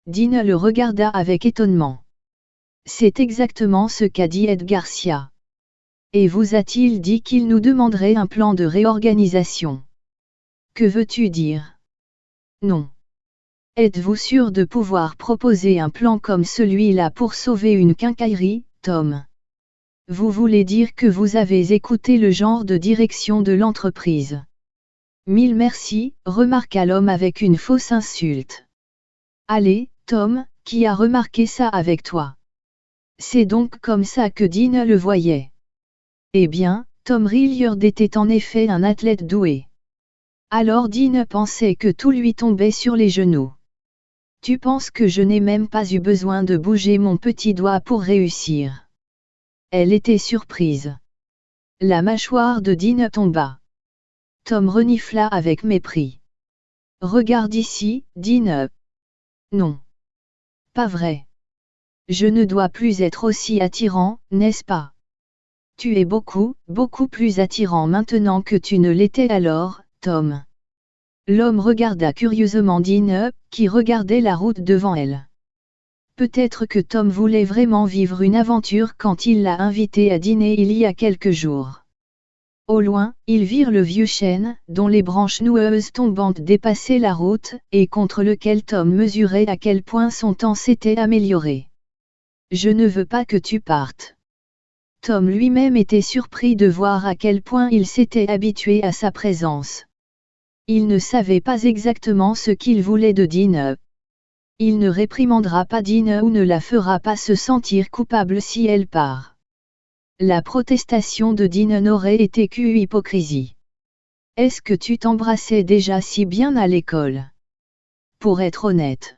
Dina le regarda avec étonnement. C'est exactement ce qu'a dit Ed Garcia. Et vous a-t-il dit qu'il nous demanderait un plan de réorganisation? Que veux-tu dire? Non. Êtes-vous sûr de pouvoir proposer un plan comme celui-là pour sauver une quincaillerie, Tom? Vous voulez dire que vous avez écouté le genre de direction de l'entreprise Mille merci, remarqua l'homme avec une fausse insulte. Allez, Tom, qui a remarqué ça avec toi? C'est donc comme ça que Dean le voyait. Eh bien, Tom Rilliard était en effet un athlète doué. Alors Dean pensait que tout lui tombait sur les genoux. Tu penses que je n'ai même pas eu besoin de bouger mon petit doigt pour réussir. Elle était surprise. La mâchoire de Dean tomba. Tom renifla avec mépris. Regarde ici, Dean. Non. Pas vrai. Je ne dois plus être aussi attirant, n'est-ce pas? Tu es beaucoup, beaucoup plus attirant maintenant que tu ne l'étais alors, Tom. L'homme regarda curieusement Dean, qui regardait la route devant elle. Peut-être que Tom voulait vraiment vivre une aventure quand il l'a invité à dîner il y a quelques jours. Au loin, ils virent le vieux chêne, dont les branches noueuses tombantes dépassaient la route, et contre lequel Tom mesurait à quel point son temps s'était amélioré. Je ne veux pas que tu partes. Tom lui-même était surpris de voir à quel point il s'était habitué à sa présence. Il ne savait pas exactement ce qu'il voulait de Dean. Il ne réprimandera pas Dean ou ne la fera pas se sentir coupable si elle part. La protestation de Dean n'aurait été qu'une hypocrisie. Est-ce que tu t'embrassais déjà si bien à l'école? Pour être honnête.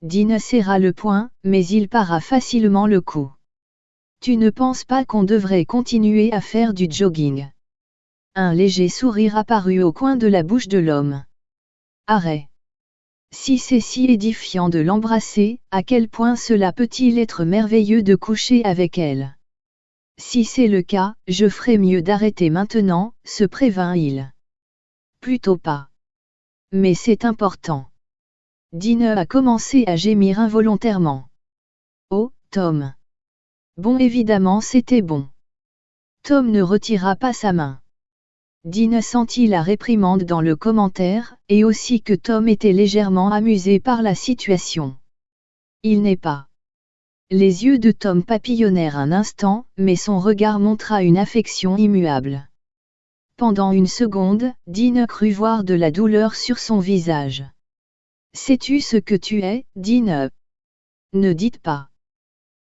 Dean serra le poing, mais il para facilement le coup. Tu ne penses pas qu'on devrait continuer à faire du jogging? Un léger sourire apparut au coin de la bouche de l'homme. Arrête. Si c'est si édifiant de l'embrasser, à quel point cela peut-il être merveilleux de coucher avec elle? Si c'est le cas, je ferais mieux d'arrêter maintenant, se prévint-il. Plutôt pas. Mais c'est important. Dine a commencé à gémir involontairement. Oh, Tom. Bon évidemment c'était bon. Tom ne retira pas sa main. Dean sentit la réprimande dans le commentaire, et aussi que Tom était légèrement amusé par la situation. Il n'est pas. Les yeux de Tom papillonnèrent un instant, mais son regard montra une affection immuable. Pendant une seconde, Dean crut voir de la douleur sur son visage. Sais-tu ce que tu es, Dean? Ne dites pas.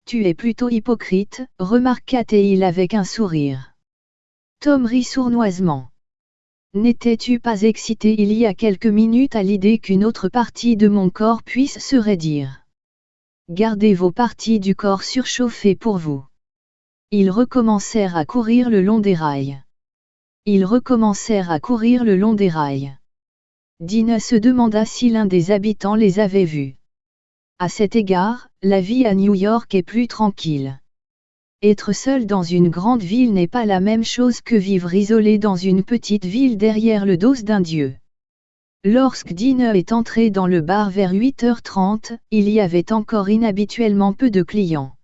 Tu es plutôt hypocrite, remarqua-t-il avec un sourire. Tom rit sournoisement. N'étais-tu pas excité il y a quelques minutes à l'idée qu'une autre partie de mon corps puisse se raidir? Gardez vos parties du corps surchauffées pour vous. Ils recommencèrent à courir le long des rails. Ils recommencèrent à courir le long des rails. Dina se demanda si l'un des habitants les avait vus. À cet égard, la vie à New York est plus tranquille. Être seul dans une grande ville n'est pas la même chose que vivre isolé dans une petite ville derrière le dos d'un dieu. Lorsque Dean est entré dans le bar vers 8h30, il y avait encore inhabituellement peu de clients.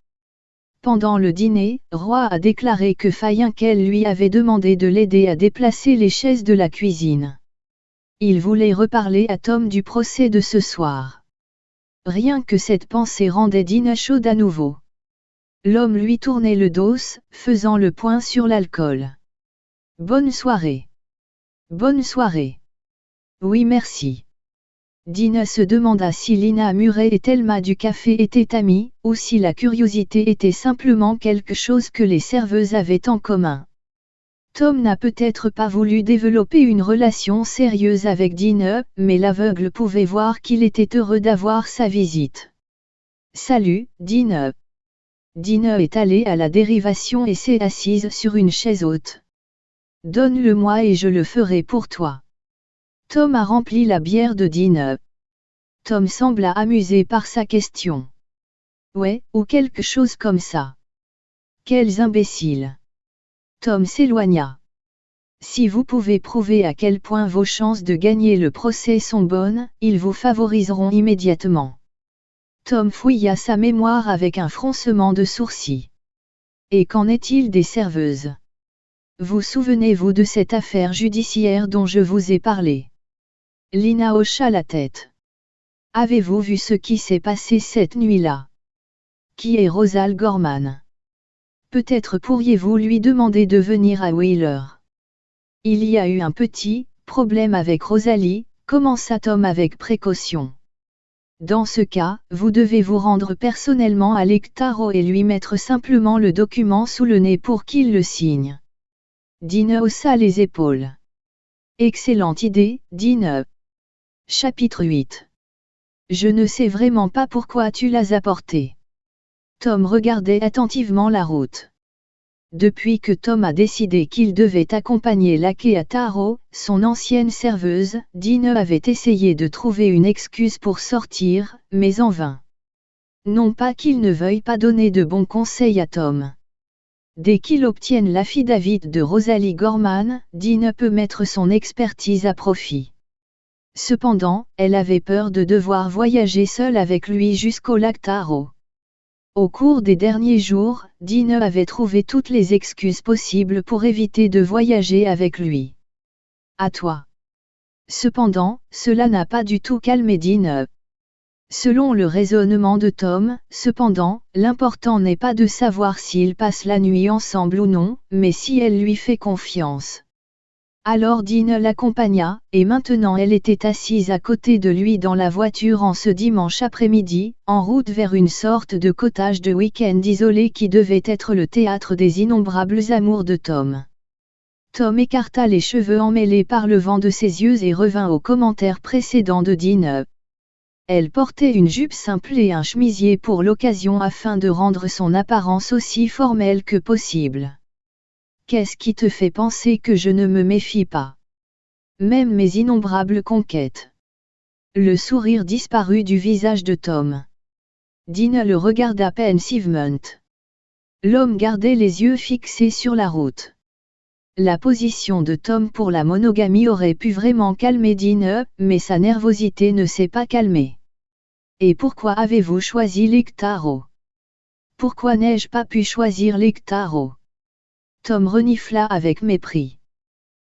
Pendant le dîner, Roy a déclaré que Fayinkel lui avait demandé de l'aider à déplacer les chaises de la cuisine. Il voulait reparler à Tom du procès de ce soir. Rien que cette pensée rendait Dina chaude à nouveau. L'homme lui tournait le dos, faisant le point sur l'alcool. Bonne soirée. Bonne soirée. Oui merci. Dina se demanda si Lina Muret et Thelma du café étaient amies, ou si la curiosité était simplement quelque chose que les serveuses avaient en commun. Tom n'a peut-être pas voulu développer une relation sérieuse avec Dina, mais l'aveugle pouvait voir qu'il était heureux d'avoir sa visite. Salut, Dina. Dina est allée à la dérivation et s'est assise sur une chaise haute. Donne-le-moi et je le ferai pour toi. Tom a rempli la bière de Dina. Tom sembla amusé par sa question. Ouais, ou quelque chose comme ça. Quels imbéciles. Tom s'éloigna. Si vous pouvez prouver à quel point vos chances de gagner le procès sont bonnes, ils vous favoriseront immédiatement. Tom fouilla sa mémoire avec un froncement de sourcils. Et qu'en est-il des serveuses? Vous souvenez-vous de cette affaire judiciaire dont je vous ai parlé? Lina hocha la tête. Avez-vous vu ce qui s'est passé cette nuit-là? Qui est Rosal Gorman? Peut-être pourriez-vous lui demander de venir à Wheeler. Il y a eu un petit problème avec Rosalie, commença Tom avec précaution. Dans ce cas, vous devez vous rendre personnellement à l'Ectaro et lui mettre simplement le document sous le nez pour qu'il le signe. Dine haussa les épaules. Excellente idée, Dine. Chapitre 8. Je ne sais vraiment pas pourquoi tu l'as apporté. Tom regardait attentivement la route. Depuis que Tom a décidé qu'il devait accompagner Lake à Taro, son ancienne serveuse, Dine avait essayé de trouver une excuse pour sortir, mais en vain. Non pas qu'il ne veuille pas donner de bons conseils à Tom. Dès qu'il obtienne l'affidavit de Rosalie Gorman, Dine peut mettre son expertise à profit. Cependant, elle avait peur de devoir voyager seule avec lui jusqu'au lac Taro. Au cours des derniers jours, Dine avait trouvé toutes les excuses possibles pour éviter de voyager avec lui. À toi. Cependant, cela n'a pas du tout calmé Dine. Selon le raisonnement de Tom, cependant, l'important n'est pas de savoir s'ils passent la nuit ensemble ou non, mais si elle lui fait confiance. Alors Dean l'accompagna, et maintenant elle était assise à côté de lui dans la voiture en ce dimanche après-midi, en route vers une sorte de cottage de week-end isolé qui devait être le théâtre des innombrables amours de Tom. Tom écarta les cheveux emmêlés par le vent de ses yeux et revint au commentaire précédent de Dean. Elle portait une jupe simple et un chemisier pour l'occasion afin de rendre son apparence aussi formelle que possible. Qu'est-ce qui te fait penser que je ne me méfie pas? Même mes innombrables conquêtes. Le sourire disparut du visage de Tom. Dina le regarda pensivement. L'homme gardait les yeux fixés sur la route. La position de Tom pour la monogamie aurait pu vraiment calmer Dina, mais sa nervosité ne s'est pas calmée. Et pourquoi avez-vous choisi l'Ectaro Pourquoi n'ai-je pas pu choisir l'Ectaro Tom renifla avec mépris.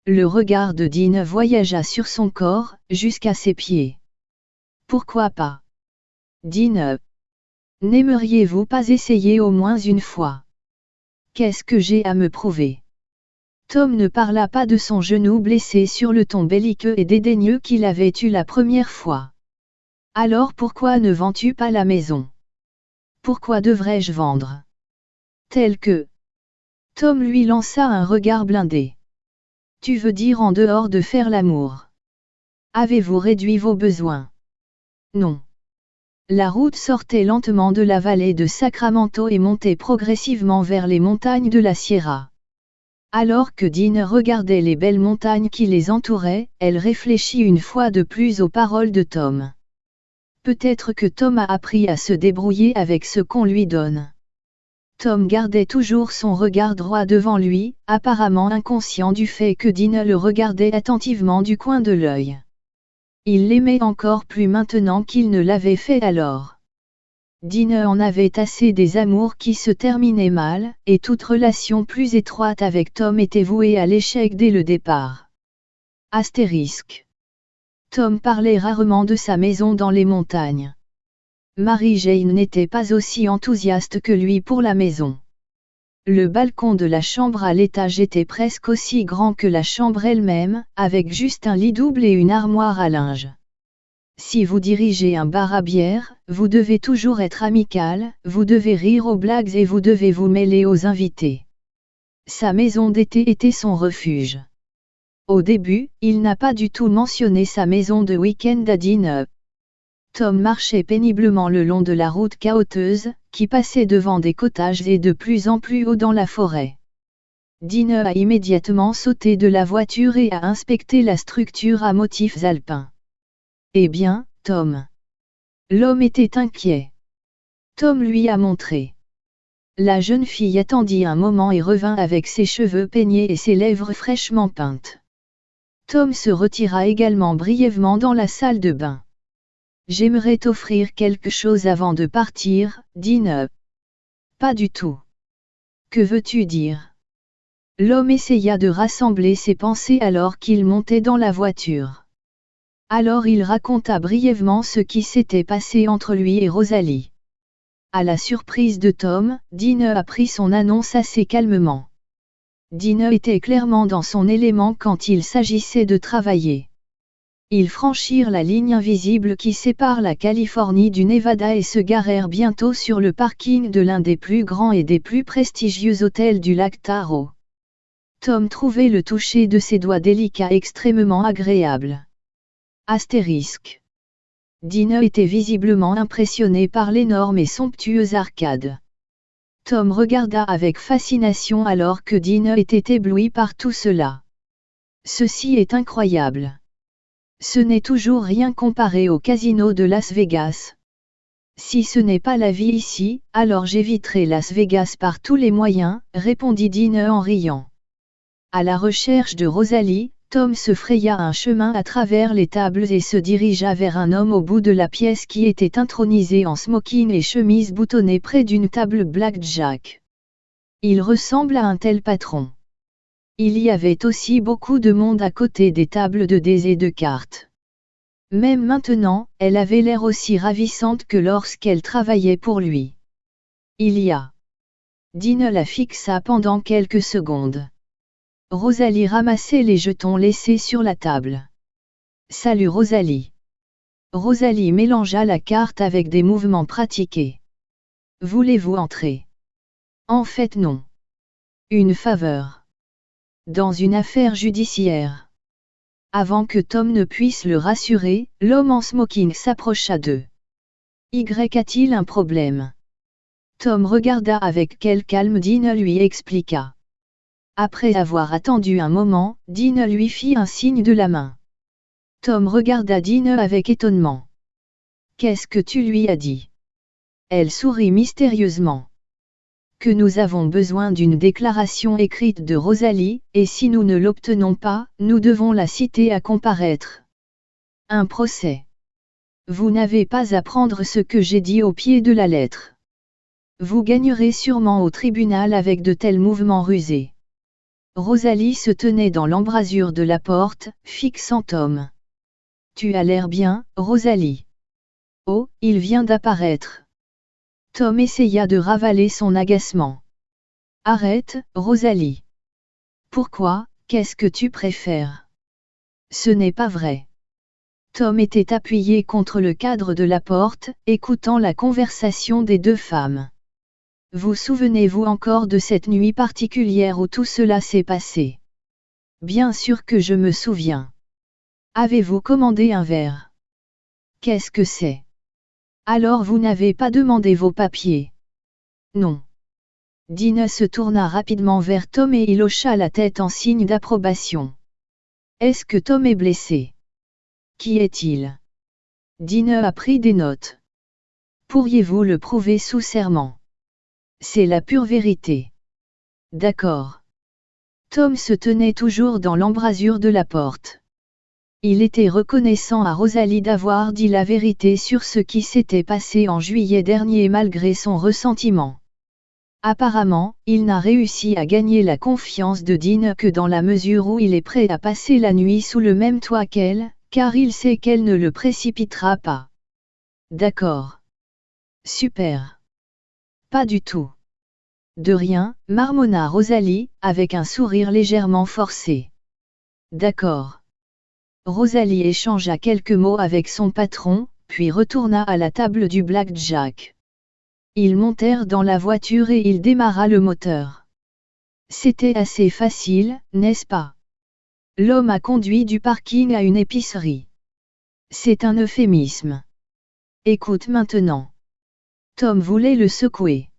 Le regard de Dean voyagea sur son corps, jusqu'à ses pieds. Pourquoi pas? Dean. N'aimeriez-vous pas essayer au moins une fois? Qu'est-ce que j'ai à me prouver? Tom ne parla pas de son genou blessé sur le ton belliqueux et dédaigneux qu'il avait eu la première fois. Alors pourquoi ne vends-tu pas la maison? Pourquoi devrais-je vendre? Tel que, Tom lui lança un regard blindé. Tu veux dire en dehors de faire l'amour Avez-vous réduit vos besoins? Non. La route sortait lentement de la vallée de Sacramento et montait progressivement vers les montagnes de la Sierra. Alors que Dean regardait les belles montagnes qui les entouraient, elle réfléchit une fois de plus aux paroles de Tom. Peut-être que Tom a appris à se débrouiller avec ce qu'on lui donne. Tom gardait toujours son regard droit devant lui, apparemment inconscient du fait que Dina le regardait attentivement du coin de l'œil. Il l'aimait encore plus maintenant qu'il ne l'avait fait alors. Dina en avait assez des amours qui se terminaient mal, et toute relation plus étroite avec Tom était vouée à l'échec dès le départ. Astérisque. Tom parlait rarement de sa maison dans les montagnes. Marie-Jane n'était pas aussi enthousiaste que lui pour la maison. Le balcon de la chambre à l'étage était presque aussi grand que la chambre elle-même, avec juste un lit double et une armoire à linge. Si vous dirigez un bar à bière, vous devez toujours être amical, vous devez rire aux blagues et vous devez vous mêler aux invités. Sa maison d'été était son refuge. Au début, il n'a pas du tout mentionné sa maison de week-end à Dine. Tom marchait péniblement le long de la route chaoteuse, qui passait devant des cottages et de plus en plus haut dans la forêt. Dine a immédiatement sauté de la voiture et a inspecté la structure à motifs alpins. Eh bien, Tom. L'homme était inquiet. Tom lui a montré. La jeune fille attendit un moment et revint avec ses cheveux peignés et ses lèvres fraîchement peintes. Tom se retira également brièvement dans la salle de bain. J'aimerais t'offrir quelque chose avant de partir, dit Pas du tout. Que veux-tu dire? L'homme essaya de rassembler ses pensées alors qu'il montait dans la voiture. Alors il raconta brièvement ce qui s'était passé entre lui et Rosalie. À la surprise de Tom, Dine a pris son annonce assez calmement. Dine était clairement dans son élément quand il s'agissait de travailler. Ils franchirent la ligne invisible qui sépare la Californie du Nevada et se garèrent bientôt sur le parking de l'un des plus grands et des plus prestigieux hôtels du lac Taro. Tom trouvait le toucher de ses doigts délicats extrêmement agréable. Astérisque. Dine était visiblement impressionné par l'énorme et somptueuse arcade. Tom regarda avec fascination alors que Dine était ébloui par tout cela. Ceci est incroyable. Ce n'est toujours rien comparé au casino de Las Vegas. Si ce n'est pas la vie ici, alors j'éviterai Las Vegas par tous les moyens, répondit Dine en riant. À la recherche de Rosalie, Tom se fraya un chemin à travers les tables et se dirigea vers un homme au bout de la pièce qui était intronisé en smoking et chemise boutonnée près d'une table blackjack. Il ressemble à un tel patron. Il y avait aussi beaucoup de monde à côté des tables de dés et de cartes. Même maintenant, elle avait l'air aussi ravissante que lorsqu'elle travaillait pour lui. Il y a. Dine la fixa pendant quelques secondes. Rosalie ramassait les jetons laissés sur la table. Salut Rosalie. Rosalie mélangea la carte avec des mouvements pratiqués. Voulez-vous entrer? En fait non. Une faveur. Dans une affaire judiciaire. Avant que Tom ne puisse le rassurer, l'homme en smoking s'approcha d'eux. Y a-t-il un problème? Tom regarda avec quel calme Dean lui expliqua. Après avoir attendu un moment, Dean lui fit un signe de la main. Tom regarda Dean avec étonnement. Qu'est-ce que tu lui as dit? Elle sourit mystérieusement. Que nous avons besoin d'une déclaration écrite de Rosalie, et si nous ne l'obtenons pas, nous devons la citer à comparaître. Un procès. Vous n'avez pas à prendre ce que j'ai dit au pied de la lettre. Vous gagnerez sûrement au tribunal avec de tels mouvements rusés. Rosalie se tenait dans l'embrasure de la porte, fixant Tom. Tu as l'air bien, Rosalie. Oh, il vient d'apparaître. Tom essaya de ravaler son agacement. Arrête, Rosalie. Pourquoi, qu'est-ce que tu préfères? Ce n'est pas vrai. Tom était appuyé contre le cadre de la porte, écoutant la conversation des deux femmes. Vous souvenez-vous encore de cette nuit particulière où tout cela s'est passé? Bien sûr que je me souviens. Avez-vous commandé un verre? Qu'est-ce que c'est? Alors vous n'avez pas demandé vos papiers Non. Dina se tourna rapidement vers Tom et il hocha la tête en signe d'approbation. Est-ce que Tom est blessé? Qui est-il? Dina a pris des notes. Pourriez-vous le prouver sous serment? C'est la pure vérité. D'accord. Tom se tenait toujours dans l'embrasure de la porte. Il était reconnaissant à Rosalie d'avoir dit la vérité sur ce qui s'était passé en juillet dernier malgré son ressentiment. Apparemment, il n'a réussi à gagner la confiance de Dean que dans la mesure où il est prêt à passer la nuit sous le même toit qu'elle, car il sait qu'elle ne le précipitera pas. D'accord. Super. Pas du tout. De rien, marmonna Rosalie, avec un sourire légèrement forcé. D'accord. Rosalie échangea quelques mots avec son patron, puis retourna à la table du blackjack. Ils montèrent dans la voiture et il démarra le moteur. C'était assez facile, n'est-ce pas? L'homme a conduit du parking à une épicerie. C'est un euphémisme. Écoute maintenant. Tom voulait le secouer.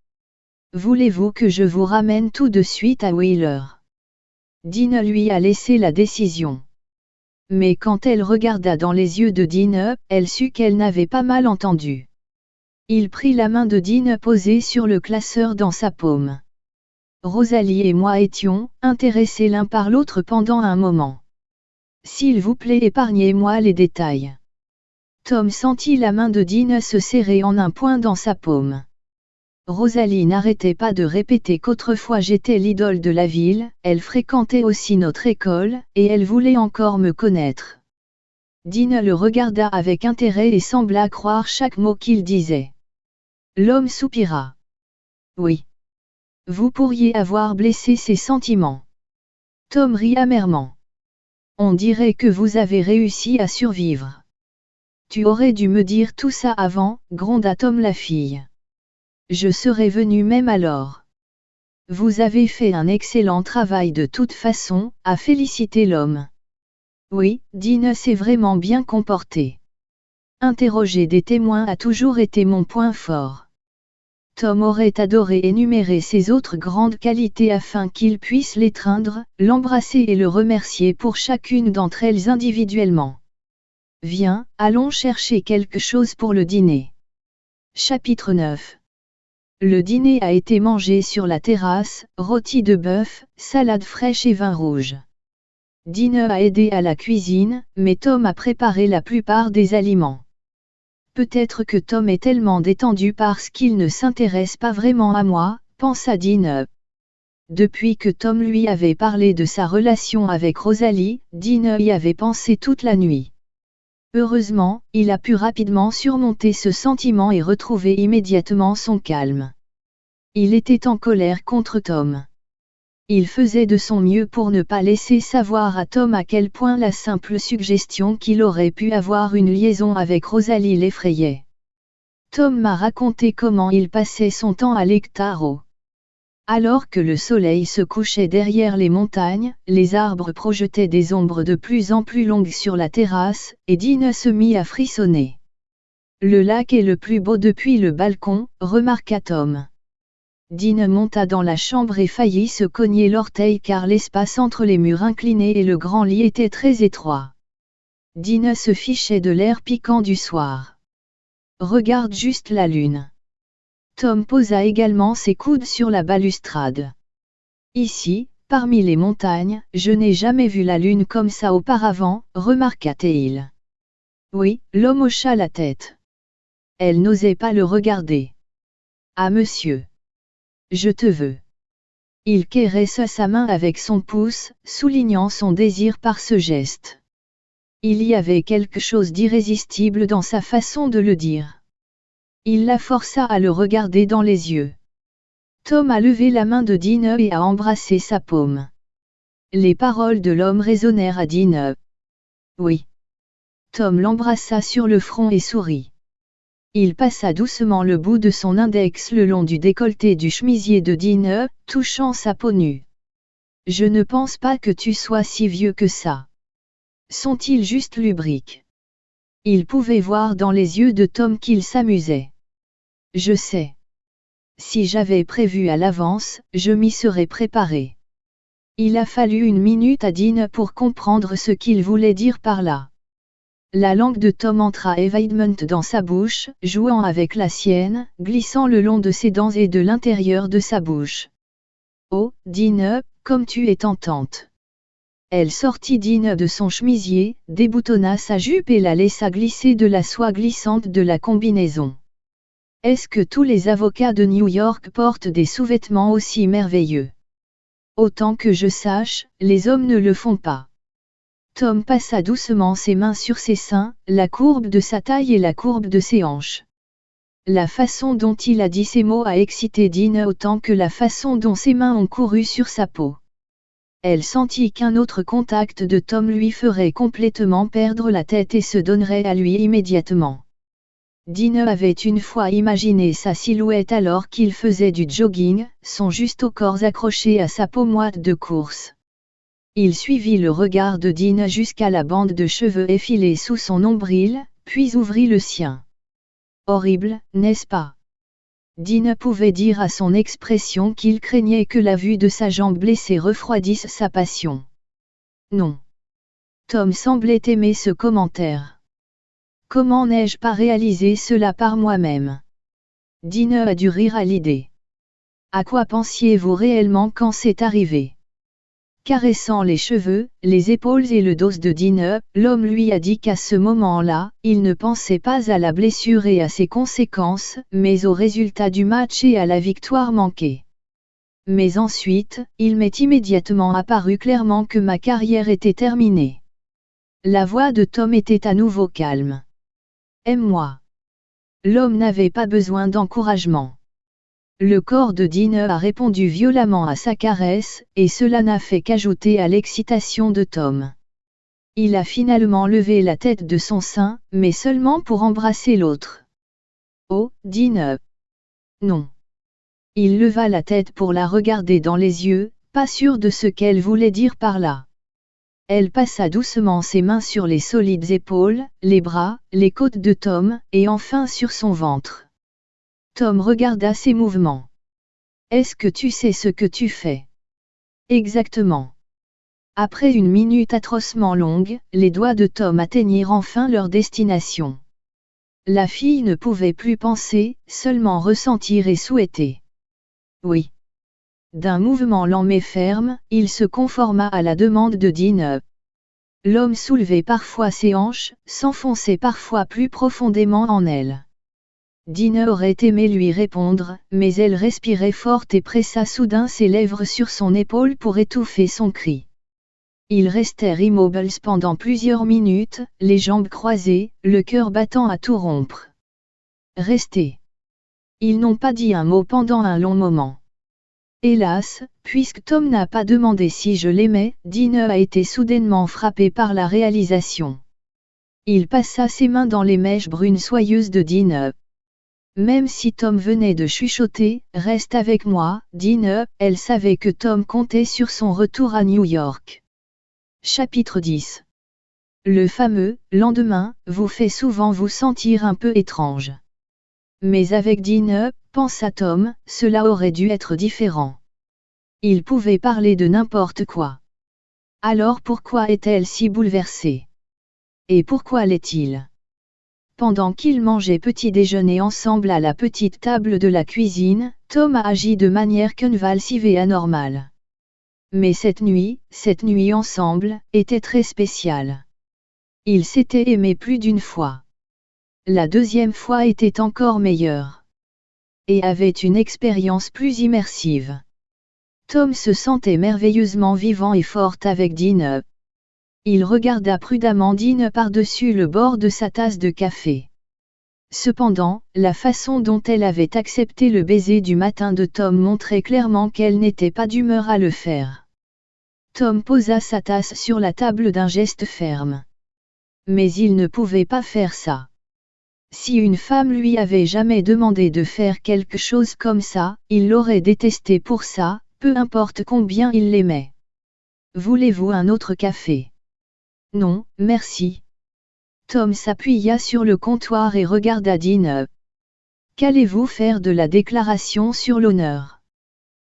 Voulez-vous que je vous ramène tout de suite à Wheeler? Dean lui a laissé la décision. Mais quand elle regarda dans les yeux de Dean, elle sut qu'elle n'avait pas mal entendu. Il prit la main de Dean posée sur le classeur dans sa paume. Rosalie et moi étions intéressés l'un par l'autre pendant un moment. S'il vous plaît épargnez-moi les détails. Tom sentit la main de Dean se serrer en un point dans sa paume. Rosalie n'arrêtait pas de répéter qu'autrefois j'étais l'idole de la ville, elle fréquentait aussi notre école, et elle voulait encore me connaître. Dean le regarda avec intérêt et sembla croire chaque mot qu'il disait. L'homme soupira. Oui. Vous pourriez avoir blessé ses sentiments. Tom rit amèrement. On dirait que vous avez réussi à survivre. Tu aurais dû me dire tout ça avant, gronda Tom la fille. Je serais venu même alors. Vous avez fait un excellent travail de toute façon, à féliciter l'homme. Oui, Dean s'est vraiment bien comporté. Interroger des témoins a toujours été mon point fort. Tom aurait adoré énumérer ses autres grandes qualités afin qu'il puisse l'étreindre, l'embrasser et le remercier pour chacune d'entre elles individuellement. Viens, allons chercher quelque chose pour le dîner. Chapitre 9 le dîner a été mangé sur la terrasse, rôti de bœuf, salade fraîche et vin rouge. Dine a aidé à la cuisine, mais Tom a préparé la plupart des aliments. Peut-être que Tom est tellement détendu parce qu'il ne s'intéresse pas vraiment à moi, pensa Dine. Depuis que Tom lui avait parlé de sa relation avec Rosalie, Dine y avait pensé toute la nuit. Heureusement, il a pu rapidement surmonter ce sentiment et retrouver immédiatement son calme. Il était en colère contre Tom. Il faisait de son mieux pour ne pas laisser savoir à Tom à quel point la simple suggestion qu'il aurait pu avoir une liaison avec Rosalie l'effrayait. Tom m'a raconté comment il passait son temps à l'Ectaro. Alors que le soleil se couchait derrière les montagnes, les arbres projetaient des ombres de plus en plus longues sur la terrasse, et Dean se mit à frissonner. Le lac est le plus beau depuis le balcon, remarqua Tom. Dean monta dans la chambre et faillit se cogner l'orteil car l'espace entre les murs inclinés et le grand lit était très étroit. Dean se fichait de l'air piquant du soir. Regarde juste la lune. Tom posa également ses coudes sur la balustrade. Ici, parmi les montagnes, je n'ai jamais vu la lune comme ça auparavant, remarqua Théil. Oui, l'homme hocha la tête. Elle n'osait pas le regarder. Ah monsieur. Je te veux. Il caressa sa main avec son pouce, soulignant son désir par ce geste. Il y avait quelque chose d'irrésistible dans sa façon de le dire. Il la força à le regarder dans les yeux. Tom a levé la main de Dean et a embrassé sa paume. Les paroles de l'homme résonnèrent à Dean. Oui. Tom l'embrassa sur le front et sourit. Il passa doucement le bout de son index le long du décolleté du chemisier de Dean, touchant sa peau nue. Je ne pense pas que tu sois si vieux que ça. Sont-ils juste lubriques? Il pouvait voir dans les yeux de Tom qu'il s'amusait. Je sais. Si j'avais prévu à l'avance, je m'y serais préparé. Il a fallu une minute à Dean pour comprendre ce qu'il voulait dire par là. La langue de Tom entra Evidement dans sa bouche, jouant avec la sienne, glissant le long de ses dents et de l'intérieur de sa bouche. Oh, Dean, comme tu es tentante. Elle sortit Dean de son chemisier, déboutonna sa jupe et la laissa glisser de la soie glissante de la combinaison. Est-ce que tous les avocats de New York portent des sous-vêtements aussi merveilleux? Autant que je sache, les hommes ne le font pas. Tom passa doucement ses mains sur ses seins, la courbe de sa taille et la courbe de ses hanches. La façon dont il a dit ces mots a excité Dean autant que la façon dont ses mains ont couru sur sa peau. Elle sentit qu'un autre contact de Tom lui ferait complètement perdre la tête et se donnerait à lui immédiatement. Dean avait une fois imaginé sa silhouette alors qu'il faisait du jogging, son juste au corps accroché à sa moite de course. Il suivit le regard de Dean jusqu'à la bande de cheveux effilés sous son nombril, puis ouvrit le sien. Horrible, n'est-ce pas? Dean pouvait dire à son expression qu'il craignait que la vue de sa jambe blessée refroidisse sa passion. Non. Tom semblait aimer ce commentaire. Comment n'ai-je pas réalisé cela par moi-même? Dean a dû rire à l'idée. À quoi pensiez-vous réellement quand c'est arrivé? Caressant les cheveux, les épaules et le dos de Dean, l'homme lui a dit qu'à ce moment-là, il ne pensait pas à la blessure et à ses conséquences, mais au résultat du match et à la victoire manquée. Mais ensuite, il m'est immédiatement apparu clairement que ma carrière était terminée. La voix de Tom était à nouveau calme. Aime-moi. L'homme n'avait pas besoin d'encouragement. Le corps de Dean a répondu violemment à sa caresse, et cela n'a fait qu'ajouter à l'excitation de Tom. Il a finalement levé la tête de son sein, mais seulement pour embrasser l'autre. Oh, Dean Non. Il leva la tête pour la regarder dans les yeux, pas sûr de ce qu'elle voulait dire par là. Elle passa doucement ses mains sur les solides épaules, les bras, les côtes de Tom, et enfin sur son ventre. Tom regarda ses mouvements. Est-ce que tu sais ce que tu fais? Exactement. Après une minute atrocement longue, les doigts de Tom atteignirent enfin leur destination. La fille ne pouvait plus penser, seulement ressentir et souhaiter. Oui. D'un mouvement lent mais ferme, il se conforma à la demande de Dean. L'homme soulevait parfois ses hanches, s'enfonçait parfois plus profondément en elle. Dina aurait aimé lui répondre, mais elle respirait fort et pressa soudain ses lèvres sur son épaule pour étouffer son cri. Ils restèrent immobiles pendant plusieurs minutes, les jambes croisées, le cœur battant à tout rompre. Restez. Ils n'ont pas dit un mot pendant un long moment. Hélas, puisque Tom n'a pas demandé si je l'aimais, Dina a été soudainement frappé par la réalisation. Il passa ses mains dans les mèches brunes soyeuses de Dina. Même si Tom venait de chuchoter, reste avec moi, Dine, elle savait que Tom comptait sur son retour à New York. Chapitre 10 Le fameux lendemain vous fait souvent vous sentir un peu étrange. Mais avec Dine, pensa Tom, cela aurait dû être différent. Il pouvait parler de n'importe quoi. Alors pourquoi est-elle si bouleversée? Et pourquoi l'est-il? Pendant qu'ils mangeaient petit déjeuner ensemble à la petite table de la cuisine, Tom a agi de manière convulsive et anormale. Mais cette nuit, cette nuit ensemble, était très spéciale. Ils s'étaient aimés plus d'une fois. La deuxième fois était encore meilleure. Et avait une expérience plus immersive. Tom se sentait merveilleusement vivant et fort avec Dean, il regarda prudemment Dean par-dessus le bord de sa tasse de café. Cependant, la façon dont elle avait accepté le baiser du matin de Tom montrait clairement qu'elle n'était pas d'humeur à le faire. Tom posa sa tasse sur la table d'un geste ferme. Mais il ne pouvait pas faire ça. Si une femme lui avait jamais demandé de faire quelque chose comme ça, il l'aurait détesté pour ça, peu importe combien il l'aimait. Voulez-vous un autre café? Non, merci. Tom s'appuya sur le comptoir et regarda Dean. Qu'allez-vous faire de la déclaration sur l'honneur?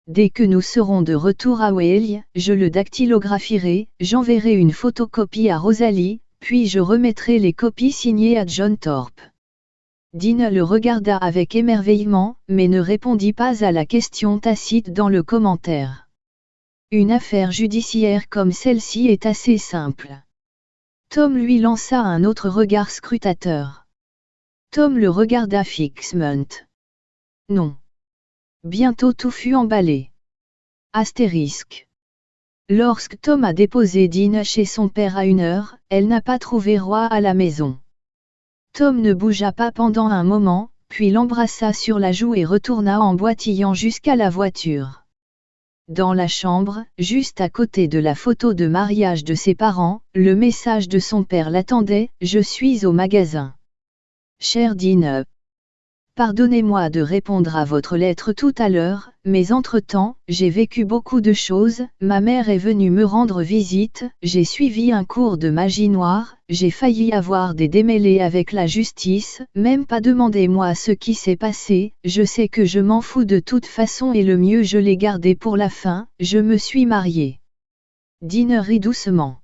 Dès que nous serons de retour à Wales, je le dactylographierai, j'enverrai une photocopie à Rosalie, puis je remettrai les copies signées à John Thorpe. Dean le regarda avec émerveillement, mais ne répondit pas à la question tacite dans le commentaire. Une affaire judiciaire comme celle-ci est assez simple. Tom lui lança un autre regard scrutateur. Tom le regarda fixement. Non. Bientôt tout fut emballé. Astérisque. Lorsque Tom a déposé Dean chez son père à une heure, elle n'a pas trouvé roi à la maison. Tom ne bougea pas pendant un moment, puis l'embrassa sur la joue et retourna en boitillant jusqu'à la voiture. Dans la chambre, juste à côté de la photo de mariage de ses parents, le message de son père l'attendait, Je suis au magasin. Cher Dine, Pardonnez-moi de répondre à votre lettre tout à l'heure, mais entre-temps, j'ai vécu beaucoup de choses, ma mère est venue me rendre visite, j'ai suivi un cours de magie noire, j'ai failli avoir des démêlés avec la justice, même pas demandez-moi ce qui s'est passé, je sais que je m'en fous de toute façon et le mieux je l'ai gardé pour la fin, je me suis mariée. Dine rit doucement.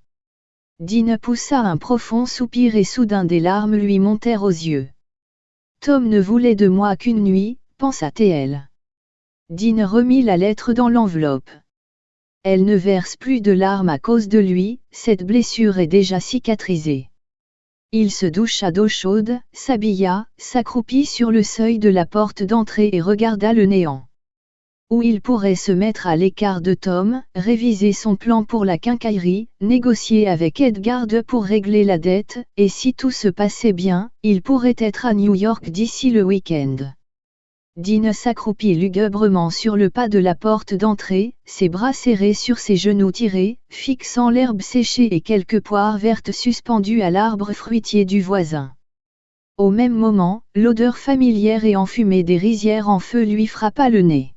Dine poussa un profond soupir et soudain des larmes lui montèrent aux yeux. Tom ne voulait de moi qu'une nuit, pensa-t-elle. Dean remit la lettre dans l'enveloppe. Elle ne verse plus de larmes à cause de lui, cette blessure est déjà cicatrisée. Il se doucha d'eau chaude, s'habilla, s'accroupit sur le seuil de la porte d'entrée et regarda le néant où il pourrait se mettre à l'écart de Tom, réviser son plan pour la quincaillerie, négocier avec Edgard pour régler la dette, et si tout se passait bien, il pourrait être à New York d'ici le week-end. Dean s'accroupit lugubrement sur le pas de la porte d'entrée, ses bras serrés sur ses genoux tirés, fixant l'herbe séchée et quelques poires vertes suspendues à l'arbre fruitier du voisin. Au même moment, l'odeur familière et enfumée des rizières en feu lui frappa le nez.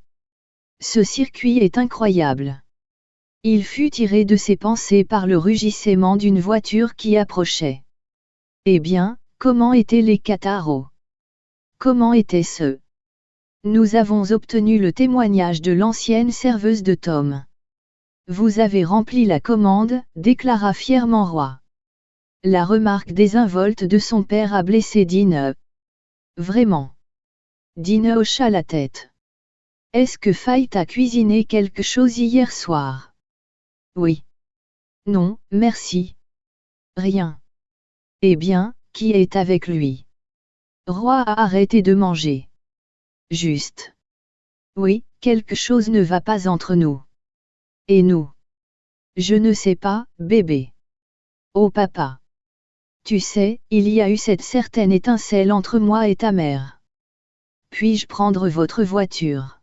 Ce circuit est incroyable. Il fut tiré de ses pensées par le rugissement d'une voiture qui approchait. Eh bien, comment étaient les Cataros? Comment étaient-ce Nous avons obtenu le témoignage de l'ancienne serveuse de Tom. Vous avez rempli la commande, déclara fièrement Roi. La remarque désinvolte de son père a blessé Dine. Vraiment. Dine hocha la tête. Est-ce que Faye t'a cuisiné quelque chose hier soir? Oui. Non, merci. Rien. Eh bien, qui est avec lui? Roi a arrêté de manger. Juste. Oui, quelque chose ne va pas entre nous. Et nous? Je ne sais pas, bébé. Oh papa. Tu sais, il y a eu cette certaine étincelle entre moi et ta mère. Puis-je prendre votre voiture?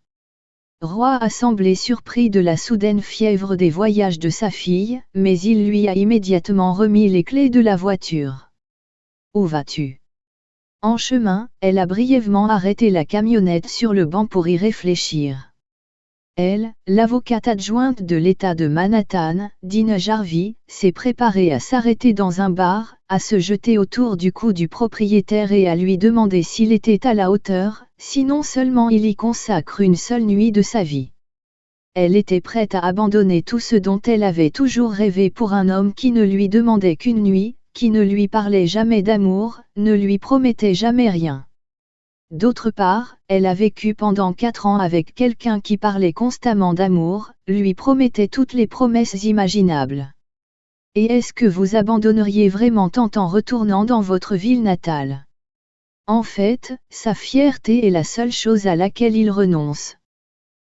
Roi a semblé surpris de la soudaine fièvre des voyages de sa fille, mais il lui a immédiatement remis les clés de la voiture. Où vas-tu? En chemin, elle a brièvement arrêté la camionnette sur le banc pour y réfléchir. Elle, l'avocate adjointe de l'État de Manhattan, Dina Jarvie, s'est préparée à s'arrêter dans un bar, à se jeter autour du cou du propriétaire et à lui demander s'il était à la hauteur, sinon seulement il y consacre une seule nuit de sa vie. Elle était prête à abandonner tout ce dont elle avait toujours rêvé pour un homme qui ne lui demandait qu'une nuit, qui ne lui parlait jamais d'amour, ne lui promettait jamais rien. D'autre part, elle a vécu pendant quatre ans avec quelqu'un qui parlait constamment d'amour, lui promettait toutes les promesses imaginables. Et est-ce que vous abandonneriez vraiment tant en retournant dans votre ville natale? En fait, sa fierté est la seule chose à laquelle il renonce.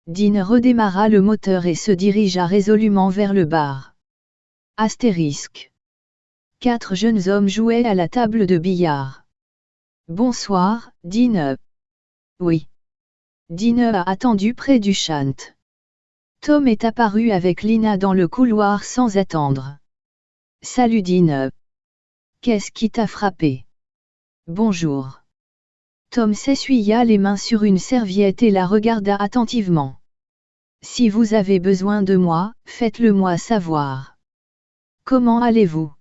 Dean redémarra le moteur et se dirigea résolument vers le bar. Astérisque. Quatre jeunes hommes jouaient à la table de billard. Bonsoir, Dine. Oui. Dine a attendu près du chant. Tom est apparu avec Lina dans le couloir sans attendre. Salut Dine. Qu'est-ce qui t'a frappé? Bonjour. Tom s'essuya les mains sur une serviette et la regarda attentivement. Si vous avez besoin de moi, faites-le moi savoir. Comment allez-vous?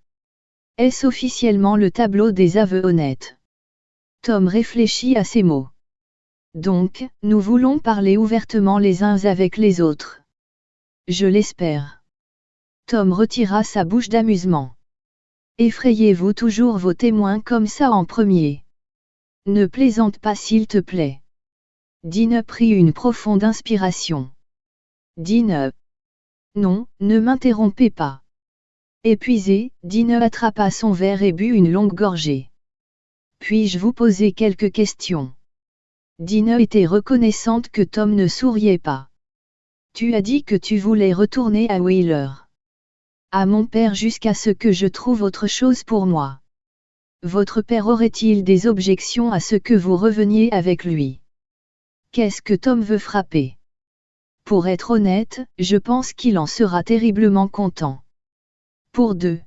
Est-ce officiellement le tableau des aveux honnêtes? Tom réfléchit à ces mots. Donc, nous voulons parler ouvertement les uns avec les autres. Je l'espère. Tom retira sa bouche d'amusement. Effrayez-vous toujours vos témoins comme ça en premier. Ne plaisante pas s'il te plaît. Dine prit une profonde inspiration. Dine. Non, ne m'interrompez pas. Épuisé, Dine attrapa son verre et but une longue gorgée. Puis-je vous poser quelques questions? Dina était reconnaissante que Tom ne souriait pas. Tu as dit que tu voulais retourner à Wheeler. À mon père jusqu'à ce que je trouve autre chose pour moi. votre père aurait-il des objections à ce que vous reveniez avec lui? Qu'est-ce que Tom veut frapper? Pour être honnête, je pense qu'il en sera terriblement content. Pour deux.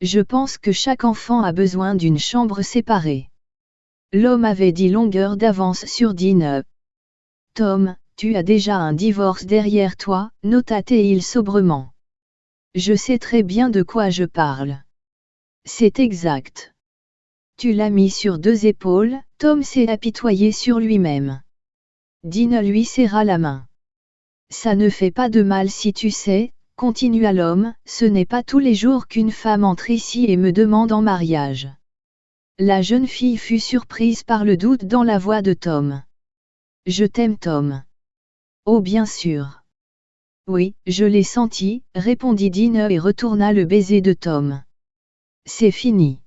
Je pense que chaque enfant a besoin d'une chambre séparée. L'homme avait dit longueur d'avance sur Dean. Tom, tu as déjà un divorce derrière toi, nota-t-il sobrement. Je sais très bien de quoi je parle. C'est exact. Tu l'as mis sur deux épaules, Tom s'est apitoyé sur lui-même. Dean lui serra la main. Ça ne fait pas de mal si tu sais, continua l'homme, ce n'est pas tous les jours qu'une femme entre ici et me demande en mariage. La jeune fille fut surprise par le doute dans la voix de Tom. Je t'aime Tom. Oh bien sûr. Oui, je l'ai senti, répondit Dean et retourna le baiser de Tom. C'est fini.